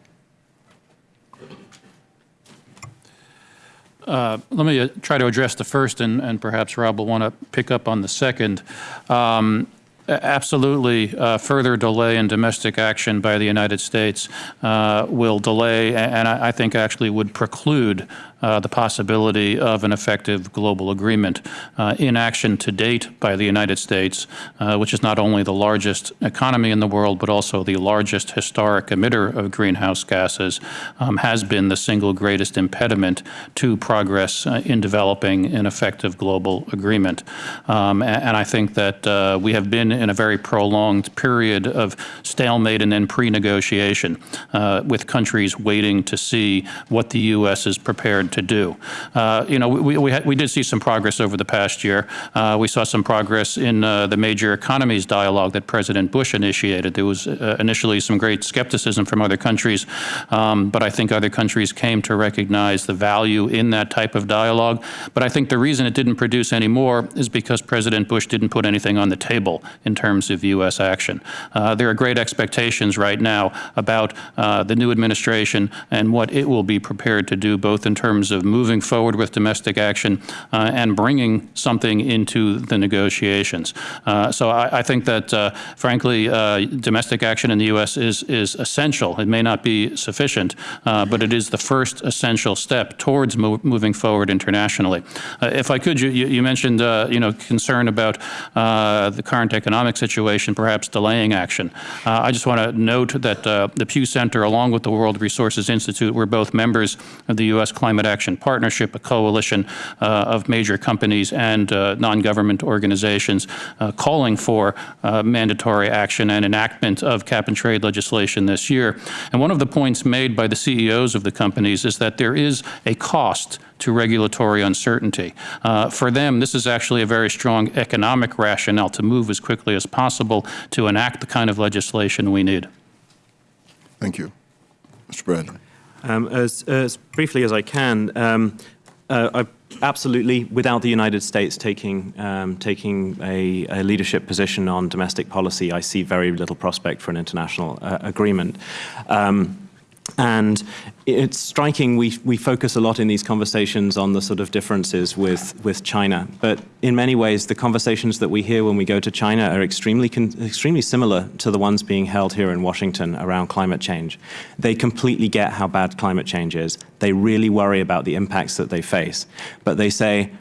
Let me uh, try to address the first, and, and perhaps Rob will want to pick up on the second. Um, Absolutely, uh, further delay in domestic action by the United States uh, will delay, and I think actually would preclude uh, the possibility of an effective global agreement. Uh, inaction to date by the United States, uh, which is not only the largest economy in the world, but also the largest historic emitter of greenhouse gases, um, has been the single greatest impediment to progress uh, in developing an effective global agreement. Um, and, and, I think that uh, we have been in a very prolonged period of stalemate and then pre-negotiation with countries waiting to see what the U.S. is prepared to do. Uh, you know, we, we, we, did see some progress over the past year. Uh, we saw some progress in uh, the major economies dialogue that President Bush initiated. There was uh, initially some great skepticism from other countries, um, but I think other countries came to recognize the value in that type of dialogue. But I think the reason it didn't produce any more is because President Bush didn't put anything on the table in terms of U.S. action. Uh, there are great expectations right now about uh, the new administration and what it will be prepared to do, both in terms of moving forward with domestic action uh, and bringing something into the negotiations. Uh, so I, I, think that, uh, frankly, uh, domestic action in the U.S. is, is essential. It may not be sufficient, but it is the first essential step towards mo moving forward internationally. if I could, you, you mentioned, you know, concern about the current economic situation, perhaps delaying action. I just want to note that the Pew Center, along with the World Resources Institute, we're both members of the U.S. Climate Action Partnership, a coalition uh, of major companies and uh, non-government organizations uh, calling for mandatory action and enactment of cap-and-trade legislation this year. And one of the points made by the CEOs of the companies is that there is a cost to regulatory uncertainty. Uh, for them, this is actually a very strong economic rationale to move as quickly as possible to enact the kind of legislation we need. Thank you. Mr. Bradley. Um, as, as, briefly as I can, um, uh, I absolutely, without the United States taking um, taking a, a, leadership position on domestic policy, I see very little prospect for an international uh, agreement. Um, and it's striking, we, we focus a lot in these conversations on the sort of differences with, with China. But in many ways, the conversations that we hear when we go to China are extremely, extremely similar to the ones being held here in Washington around climate change. They completely get how bad climate change is. They really worry about the impacts that they face. But they say,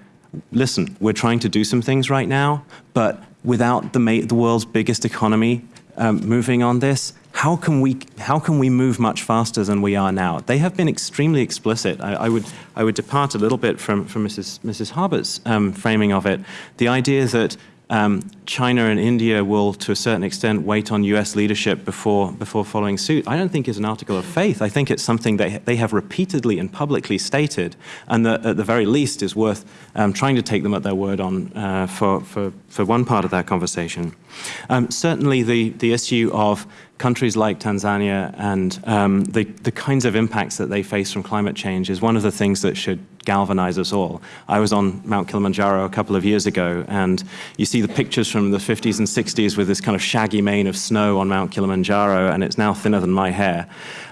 listen, we're trying to do some things right now, but without the, the world's biggest economy um, moving on this, how can we how can we move much faster than we are now? They have been extremely explicit. I, I would I would depart a little bit from from Mrs. Mrs. Harbert's um, framing of it. The idea that um, China and India will, to a certain extent, wait on U.S. leadership before before following suit. I don't think is an article of faith. I think it's something that they have repeatedly and publicly stated, and that at the very least is worth um, trying to take them at their word on uh, for for for one part of that conversation. Um, certainly, the the issue of countries like Tanzania and um, the, the kinds of impacts that they face from climate change is one of the things that should galvanize us all. I was on Mount Kilimanjaro a couple of years ago, and you see the pictures from the 50s and 60s with this kind of shaggy mane of snow on Mount Kilimanjaro, and it's now thinner than my hair.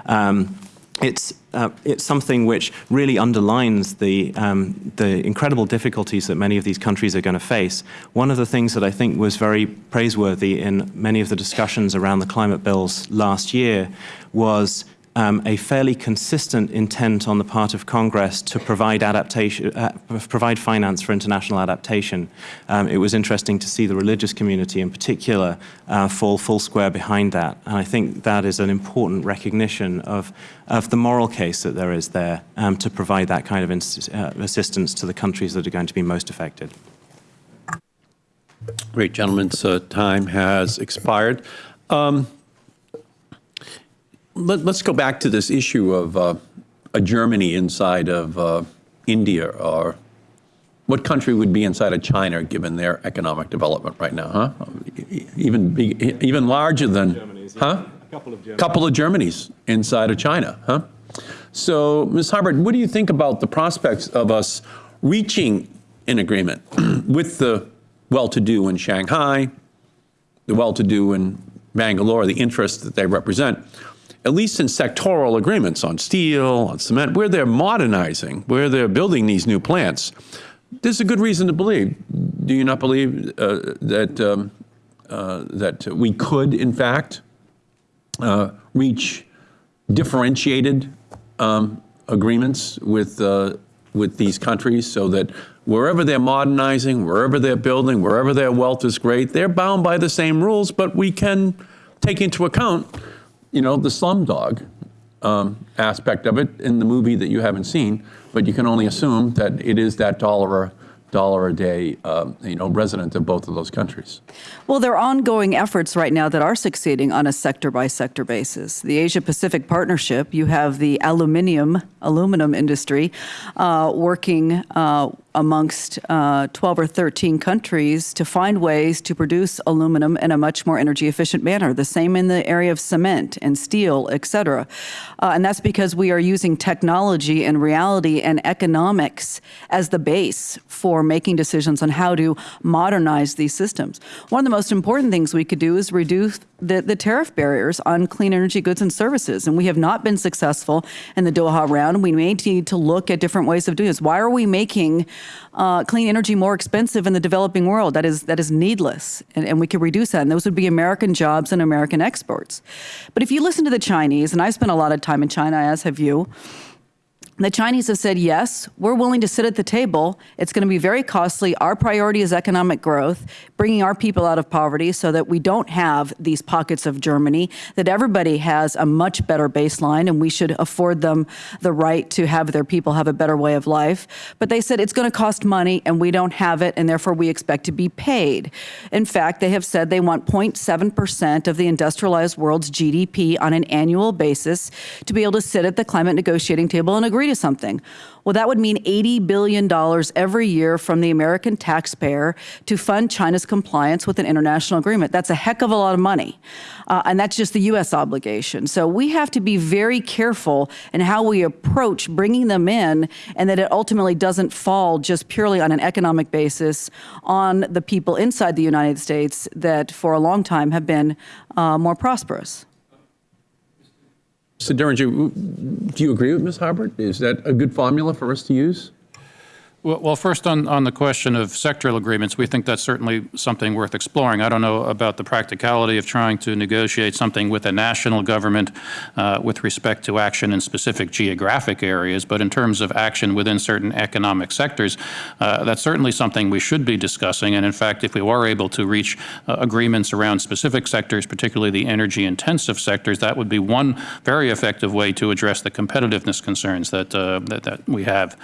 Um, it's uh, it's something which really underlines the um, the incredible difficulties that many of these countries are going to face. One of the things that I think was very praiseworthy in many of the discussions around the climate bills last year was um, a fairly consistent intent on the part of Congress to provide adaptation, uh, provide finance for international adaptation. Um, it was interesting to see the religious community in particular uh, fall full square behind that. And I think that is an important recognition of, of the moral case that there is there um, to provide that kind of uh, assistance to the countries that are going to be most affected. Great, gentlemen's uh, time has expired. Let, us go back to this issue of uh, a Germany inside of uh, India, or what country would be inside of China given their economic development right now, huh? Even even larger than, Germany's, huh? A couple of Germany's. Couple of Germany's inside of China, huh? So, Ms. Harbert, what do you think about the prospects of us reaching an agreement with the well-to-do in Shanghai, the well-to-do in Bangalore, the interests that they represent, at least in sectoral agreements on steel, on cement, where they're modernizing, where they're building these new plants, there's a good reason to believe. Do you not believe uh, that um, uh, that we could, in fact, uh, reach differentiated um, agreements with uh, with these countries so that wherever they're modernizing, wherever they're building, wherever their wealth is great, they're bound by the same rules, but we can take into account, you know, the slumdog um, aspect of it in the movie that you haven't seen, but you can only assume that it is that dollar a dollar a day, um, you know, resident of both of those countries. Well, there are ongoing efforts right now that are succeeding on a sector by sector basis. The Asia Pacific Partnership, you have the aluminium aluminum industry uh, working uh, amongst uh, 12 or 13 countries to find ways to produce aluminum in a much more energy efficient manner. The same in the area of cement and steel, et cetera. Uh, and that's because we are using technology and reality and economics as the base for making decisions on how to modernize these systems. One of the most important things we could do is reduce the, the tariff barriers on clean energy goods and services. And we have not been successful in the Doha round. We may need to look at different ways of doing this. Why are we making uh, clean energy more expensive in the developing world? That is, that is needless. And, and we could reduce that. And those would be American jobs and American exports. But if you listen to the Chinese, and I've spent a lot of time in China, as have you, the Chinese have said, yes, we're willing to sit at the table. It's going to be very costly. Our priority is economic growth, bringing our people out of poverty so that we don't have these pockets of Germany, that everybody has a much better baseline, and we should afford them the right to have their people have a better way of life. But they said it's going to cost money, and we don't have it, and therefore we expect to be paid. In fact, they have said they want 0.7% of the industrialized world's GDP on an annual basis to be able to sit at the climate negotiating table and agree to something. Well, that would mean $80 billion every year from the American taxpayer to fund China's compliance with an international agreement. That's a heck of a lot of money. Uh, and that's just the U.S. obligation. So we have to be very careful in how we approach bringing them in and that it ultimately doesn't fall just purely on an economic basis on the people inside the United States that for a long time have been uh, more prosperous. Mr. Diringer, do you agree with Ms. Harbert? Is that a good formula for us to use? Well, first on, on the question of sectoral agreements, we think that's certainly something worth exploring. I don't know about the practicality of trying to negotiate something with a national government uh, with respect to action in specific geographic areas, but in terms of action within certain economic sectors, uh, that's certainly something we should be discussing. And in fact, if we were able to reach uh, agreements around specific sectors, particularly the energy intensive sectors, that would be one very effective way to address the competitiveness concerns that, uh, that, that, we have.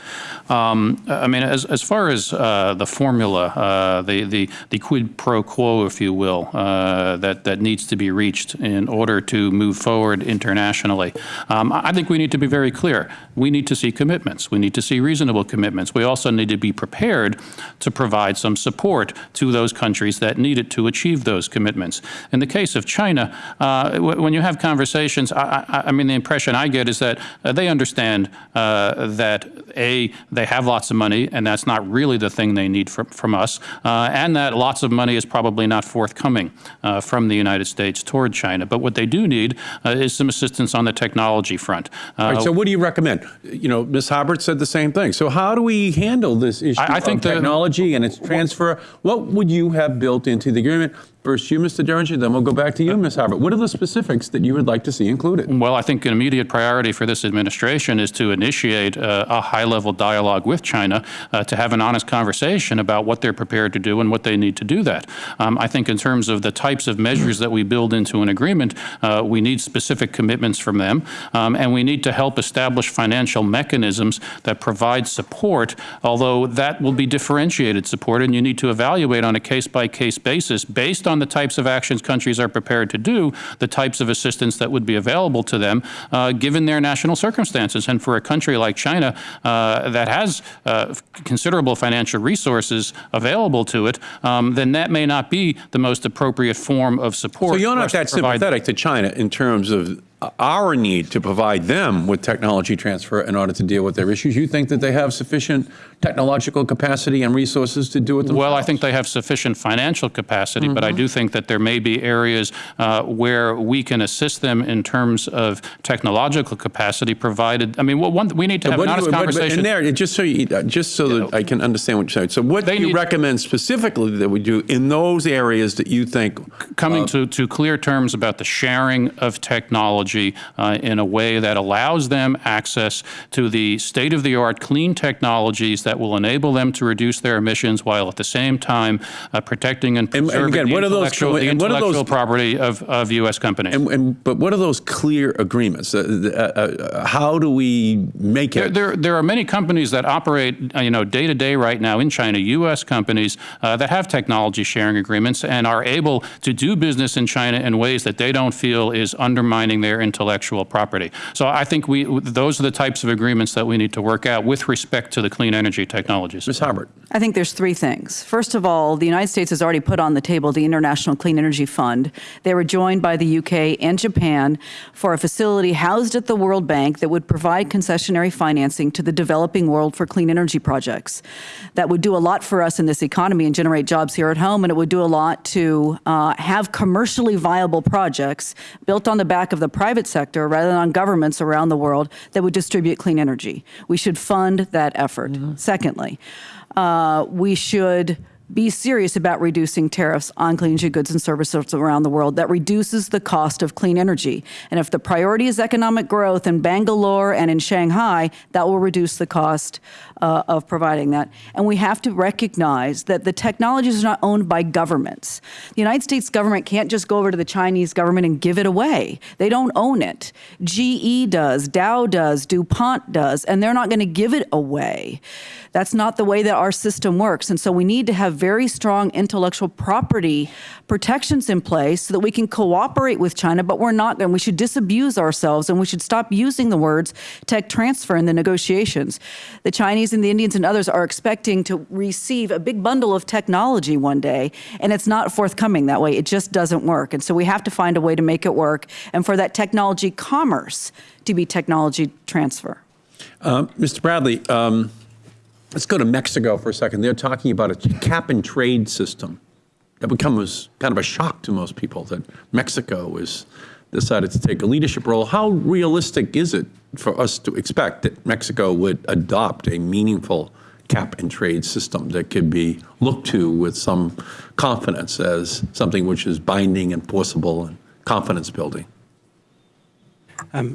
Um, mean, as, as far as uh, the formula, uh, the, the, the quid pro quo, if you will, uh, that, that needs to be reached in order to move forward internationally, um, I think we need to be very clear. We need to see commitments. We need to see reasonable commitments. We also need to be prepared to provide some support to those countries that need it to achieve those commitments. In the case of China, uh, when you have conversations, I, I, I, mean, the impression I get is that uh, they understand uh, that, A, they have lots of money, and that's not really the thing they need from, from us, uh, and that lots of money is probably not forthcoming uh, from the United States toward China. But what they do need uh, is some assistance on the technology front. All right, so what do you recommend? You know, Ms. Harbert said the same thing. So how do we handle this issue I, I think of technology and its transfer? What would you have built into the agreement? First you, Mr. Diringer, then we'll go back to you, Ms. Harbert. What are the specifics that you would like to see included? Well, I think an immediate priority for this administration is to initiate uh, a high-level dialogue with China uh, to have an honest conversation about what they're prepared to do and what they need to do that. Um, I think in terms of the types of measures that we build into an agreement, uh, we need specific commitments from them, um, and we need to help establish financial mechanisms that provide support, although that will be differentiated support, and you need to evaluate on a case-by-case -case basis based on the types of actions countries are prepared to do, the types of assistance that would be available to them, uh, given their national circumstances. And for a country like China uh, that has uh, considerable financial resources available to it, um, then that may not be the most appropriate form of support. So you're not that sympathetic to China in terms of our need to provide them with technology transfer in order to deal with their issues. You think that they have sufficient technological capacity and resources to do it themselves? Well, I think they have sufficient financial capacity, mm -hmm. but I mm-hmm. do think that there may be areas uh, where we can assist them in terms of technological capacity provided, I mean, well, one, we need to have an honest you, conversation. But, but in there, just so, you, uh, just so that I can understand what you're saying, so what do you recommend specifically that we do in those areas that you think? Coming uh, to, to clear terms about the sharing of technology technology uh, in a way that allows them access to the state-of-the-art clean technologies that will enable them to reduce their emissions while at the same time uh, protecting and And- and preserving again, the what are those intellectual, the and what are those- property of, of U.S. companies. And, and, but what are those clear agreements? Uh, uh, uh, how do we make it? there, there are many companies that operate, uh, you know, day to day right now in China, U.S. companies that have technology sharing agreements and are able to do business in China in ways that they don't feel is undermining their intellectual property. So I think we, those are the types of agreements that we need to work out with respect to the clean energy technologies. Ms. Harbert. I think there's three things. First of all, the United States has already put on the table the International Clean Energy Fund. They were joined by the UK and Japan for a facility housed at the World Bank that would provide concessionary financing to the developing world for clean energy projects. That would do a lot for us in this economy and generate jobs here at home, and it would do a lot to uh, have commercially viable projects built on the back of the private sector rather than on governments around the world that would distribute clean energy. We should fund that effort. Secondly, uh, we should be serious about reducing tariffs on clean energy goods and services around the world. That reduces the cost of clean energy. And if the priority is economic growth in Bangalore and in Shanghai, that will reduce the cost uh, of providing that. And we have to recognize that the technologies are not owned by governments. The United States government can't just go over to the Chinese government and give it away. They don't own it. GE does, Dow does, DuPont does, and they're not going to give it away. That's not the way that our system works. And so we need to have very strong intellectual property protections in place so that we can cooperate with China, but we're not going. We should disabuse ourselves and we should stop using the words tech transfer in the negotiations. The Chinese and the Indians and others are expecting to receive a big bundle of technology one day, and it's not forthcoming that way. It just doesn't work. And so we have to find a way to make it work and for that technology commerce to be technology transfer. Mr. Bradley, um, let's go to Mexico for a second. They're talking about a cap and trade system. That becomes kind of a shock to most people that Mexico has decided to take a leadership role. How realistic is it for us to expect that Mexico would adopt a meaningful cap and trade system that could be looked to with some confidence as something which is binding, enforceable, and confidence building?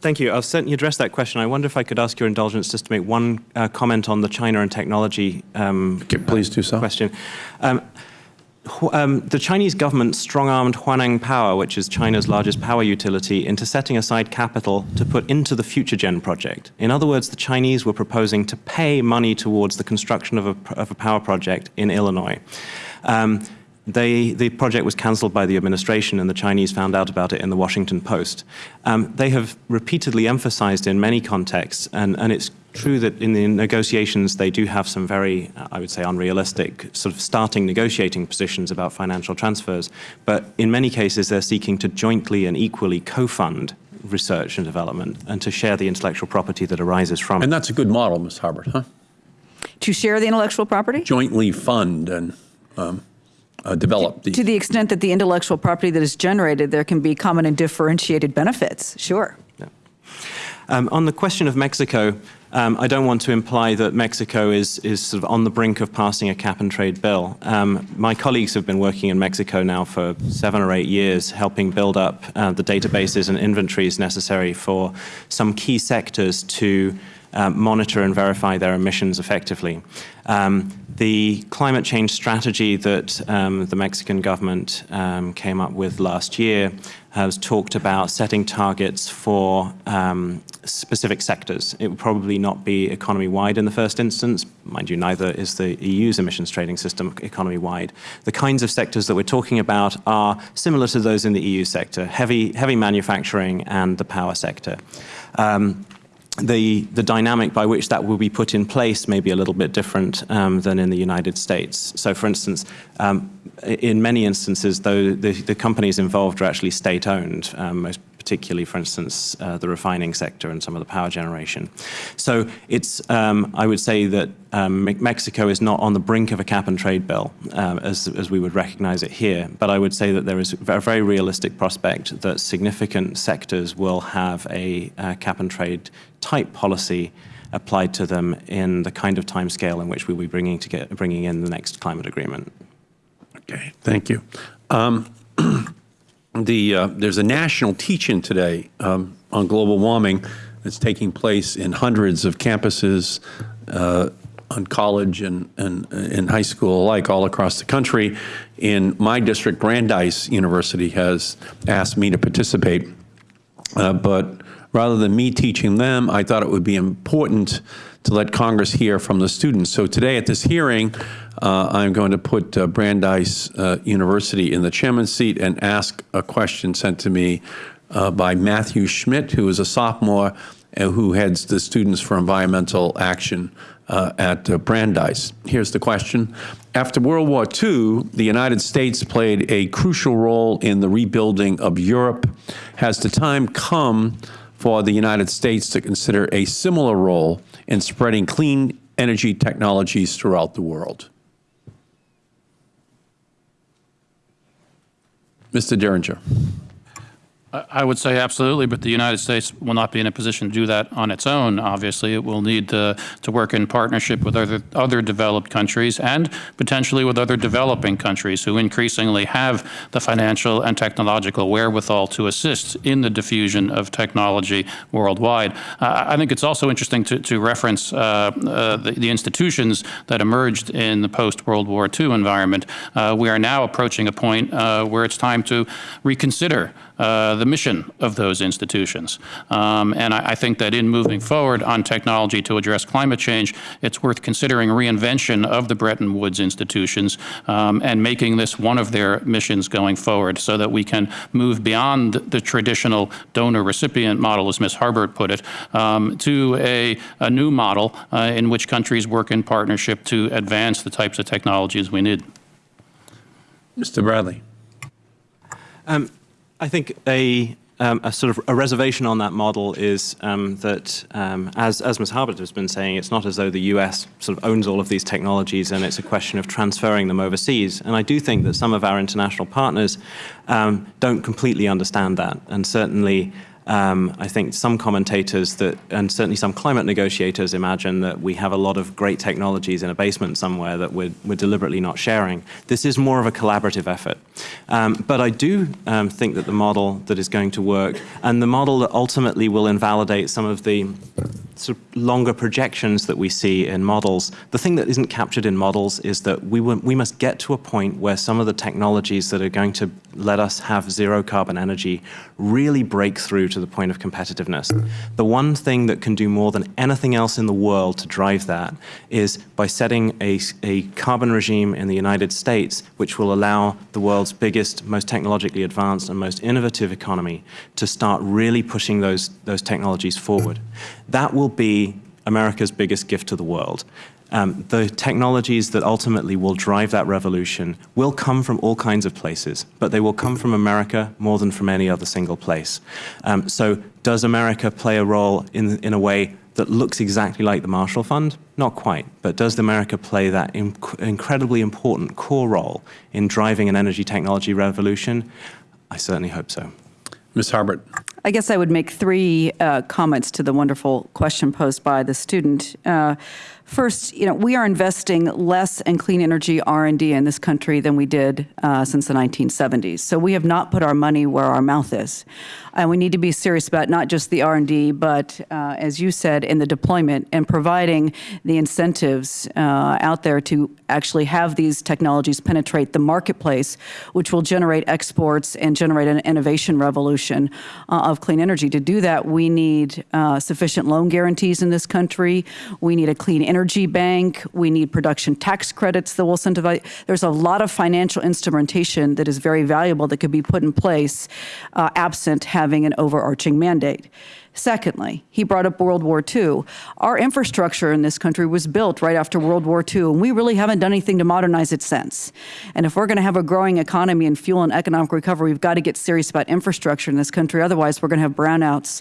Thank you. I'll certainly address that question. I wonder if I could ask your indulgence just to make one uh, comment on the China and technology um, Okay, please do so. question. Um, um, the Chinese government strong-armed Huaneng Power, which is China's largest power utility, into setting aside capital to put into the Future Gen project. In other words, the Chinese were proposing to pay money towards the construction of a, of a power project in Illinois. Um, they, the project was cancelled by the administration, and the Chinese found out about it in the Washington Post. Um, they have repeatedly emphasized in many contexts, and, and it's true that in the negotiations they do have some very, I would say, unrealistic sort of starting negotiating positions about financial transfers. But in many cases, they're seeking to jointly and equally co-fund research and development and to share the intellectual property that arises from it. And that's a good model, Ms. Harbert, huh? To share the intellectual property? Jointly fund and um, uh, develop the. To the extent that the intellectual property that is generated, there can be common and differentiated benefits, sure. Um, on the question of Mexico, um, I don't want to imply that Mexico is, is sort of on the brink of passing a cap and trade bill. Um, my colleagues have been working in Mexico now for seven or eight years, helping build up uh, the databases and inventories necessary for some key sectors to um, monitor and verify their emissions effectively. Um, the climate change strategy that um, the Mexican government um, came up with last year has talked about setting targets for um, specific sectors. It would probably not be economy-wide in the first instance. Mind you, neither is the EU's emissions trading system economy-wide. The kinds of sectors that we're talking about are similar to those in the EU sector, heavy, heavy manufacturing and the power sector. Um, the, the dynamic by which that will be put in place may be a little bit different um, than in the United States. So for instance, um, in many instances, though, the, the companies involved are actually state-owned, um, most particularly, for instance, uh, the refining sector and some of the power generation. So it's, um, I would say that um, Mexico is not on the brink of a cap and trade bill, um, as, as we would recognize it here. But I would say that there is a very realistic prospect that significant sectors will have a uh, cap and trade type policy applied to them in the kind of timescale in which we'll be bringing, to get, bringing in the next climate agreement. Okay, thank you. Um, the uh, there's a national teach-in today um, on global warming that's taking place in hundreds of campuses uh, on college and, and and high school alike all across the country. In my district, Brandeis University has asked me to participate, uh, but rather than me teaching them, I thought it would be important to let Congress hear from the students. So today at this hearing, uh, I'm going to put uh, Brandeis uh, University in the chairman's seat and ask a question sent to me uh, by Matthew Schmidt, who is a sophomore and who heads the Students for Environmental Action uh, at uh, Brandeis. Here's the question. After World War II, the United States played a crucial role in the rebuilding of Europe. Has the time come for the United States to consider a similar role in spreading clean energy technologies throughout the world? Mr. Diringer. I would say absolutely, but the United States will not be in a position to do that on its own, obviously. It will need to, to work in partnership with other, other developed countries and potentially with other developing countries who increasingly have the financial and technological wherewithal to assist in the diffusion of technology worldwide. Uh, I think it's also interesting to, to reference uh, uh, the, the, institutions that emerged in the post-World War II environment. Uh, we are now approaching a point uh, where it's time to reconsider uh, the mission of those institutions. Um, and I, I, think that in moving forward on technology to address climate change, it's worth considering reinvention of the Bretton Woods institutions um, and making this one of their missions going forward so that we can move beyond the traditional donor-recipient model, as Ms. Harbert put it, um, to a, a, new model uh, in which countries work in partnership to advance the types of technologies we need. Mr. Bradley. Um, I think a, um, a sort of a reservation on that model is um, that, um, as, as Ms. Harbert has been saying, it's not as though the US sort of owns all of these technologies and it's a question of transferring them overseas. And I do think that some of our international partners um, don't completely understand that. And certainly um, I think some commentators that, and certainly some climate negotiators imagine that we have a lot of great technologies in a basement somewhere that we're, we're deliberately not sharing. This is more of a collaborative effort. Um, but I do um, think that the model that is going to work and the model that ultimately will invalidate some of the sort of longer projections that we see in models, the thing that isn't captured in models is that we, we must get to a point where some of the technologies that are going to let us have zero carbon energy really break through to the point of competitiveness. The one thing that can do more than anything else in the world to drive that is by setting a, a carbon regime in the United States which will allow the world's biggest, most technologically advanced and most innovative economy to start really pushing those, those technologies forward. That will be America's biggest gift to the world. Um, the technologies that ultimately will drive that revolution will come from all kinds of places, but they will come from America more than from any other single place. Um, so does America play a role in, in a way that looks exactly like the Marshall Fund? Not quite, but does America play that inc incredibly important core role in driving an energy technology revolution? I certainly hope so. Ms. Harbert. I guess I would make three uh, comments to the wonderful question posed by the student. Uh, First, you know, we are investing less in clean energy R&D in this country than we did uh, since the 1970s. So we have not put our money where our mouth is. And we need to be serious about not just the R&D, but uh, as you said, in the deployment and providing the incentives uh, out there to actually have these technologies penetrate the marketplace, which will generate exports and generate an innovation revolution uh, of clean energy. To do that, we need uh, sufficient loan guarantees in this country. We need a clean energy bank. We need production tax credits that will incentivize. There's a lot of financial instrumentation that is very valuable that could be put in place uh, absent having an overarching mandate. Secondly, he brought up World War II. Our infrastructure in this country was built right after World War II, and we really haven't done anything to modernize it since. And if we're going to have a growing economy and fuel and economic recovery, we've got to get serious about infrastructure in this country. Otherwise, we're going to have brownouts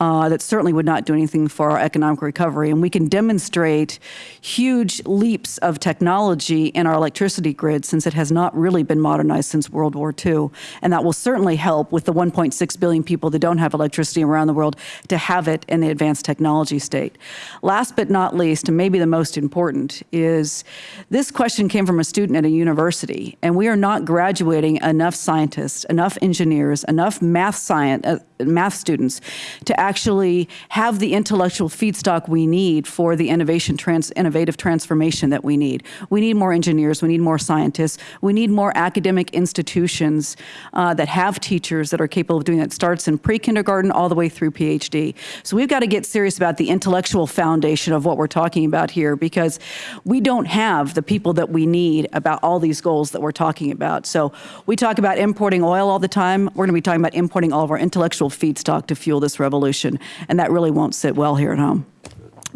uh, that certainly would not do anything for our economic recovery. And we can demonstrate huge leaps of technology in our electricity grid since it has not really been modernized since World War II. And that will certainly help with the 1.6 billion people that don't have electricity around the world to have it in the advanced technology state. Last but not least, and maybe the most important, is this question came from a student at a university, and we are not graduating enough scientists, enough engineers, enough math science, uh, math students to actually have the intellectual feedstock we need for the innovation trans, innovative transformation that we need. We need more engineers, we need more scientists, we need more academic institutions uh, that have teachers that are capable of doing that. It starts in pre-kindergarten all the way through PhD. So we've got to get serious about the intellectual foundation of what we're talking about here because we don't have the people that we need about all these goals that we're talking about. So we talk about importing oil all the time. We're going to be talking about importing all of our intellectual feedstock to fuel this revolution, and that really won't sit well here at home.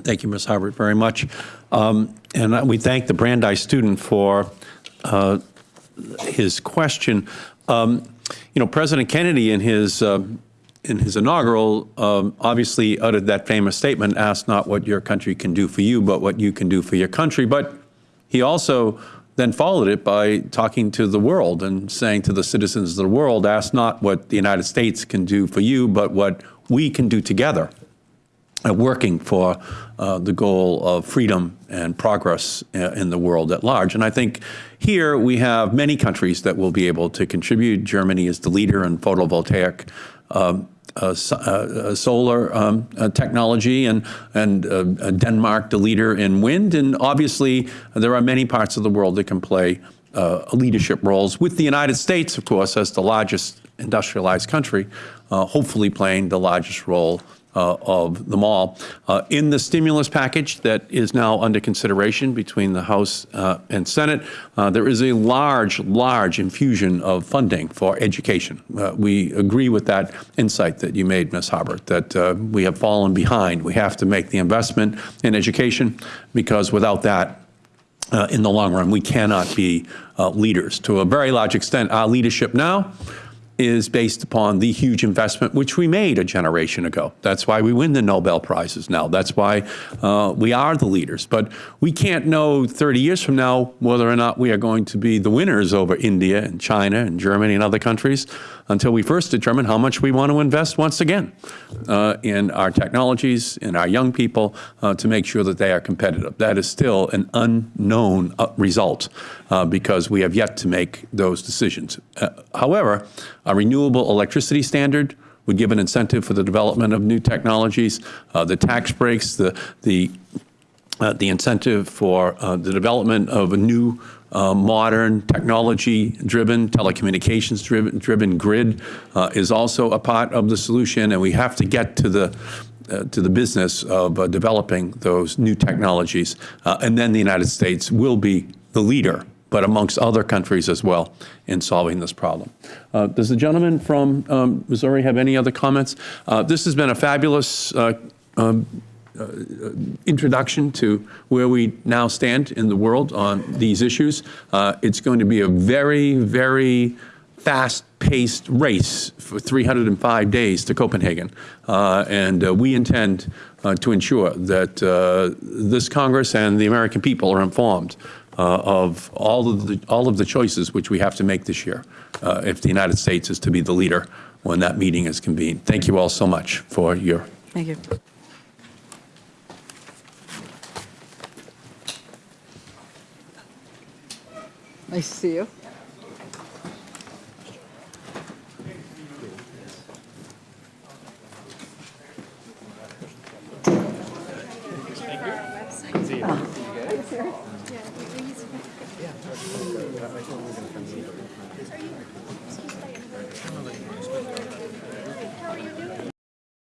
Thank you, Ms. Harbert, very much. Um, and we thank the Brandeis student for uh, his question. Um, you know, President Kennedy in his uh, in his inaugural um, obviously uttered that famous statement, ask not what your country can do for you, but what you can do for your country. But he also then followed it by talking to the world and saying to the citizens of the world, ask not what the United States can do for you, but what we can do together, uh, working for uh, the goal of freedom and progress uh, in the world at large. And I think here we have many countries that will be able to contribute. Germany is the leader in photovoltaic um, uh, uh, solar um, uh, technology, and and uh, Denmark the leader in wind. And obviously, there are many parts of the world that can play uh, leadership roles. With the United States, of course, as the largest industrialized country, uh, hopefully playing the largest role uh, of them all. Uh, in the stimulus package that is now under consideration between the House uh, and Senate, uh, there is a large, large infusion of funding for education. Uh, we agree with that insight that you made, Ms. Harbert, that uh, we have fallen behind. We have to make the investment in education because without that, in the long run, we cannot be leaders. To a very large extent, our leadership now is based upon the huge investment which we made a generation ago. That's why we win the Nobel Prizes now. That's why uh, we are the leaders. But we can't know 30 years from now whether or not we are going to be the winners over India and China and Germany and other countries until we first determine how much we want to invest once again uh, in our technologies, in our young people, uh, to make sure that they are competitive. That is still an unknown uh, result uh, because we have yet to make those decisions. Uh, however, a renewable electricity standard would give an incentive for the development of new technologies. Uh, the tax breaks, the, the, the incentive for the development of a new uh, modern, technology-driven, telecommunications-driven driven grid uh, is also a part of the solution, and we have to get to the uh, to the business of uh, developing those new technologies, uh, and then the United States will be the leader, but amongst other countries as well, in solving this problem. Does the gentleman from um, Missouri have any other comments? this has been a fabulous um, introduction to where we now stand in the world on these issues. Uh, it's going to be a very, very fast-paced race for 305 days to Copenhagen. Uh, and uh, we intend uh, to ensure that uh, this Congress and the American people are informed of all of, the, all of the choices which we have to make this year if the United States is to be the leader when that meeting is convened. Thank you all so much for your Thank you. Nice to see you.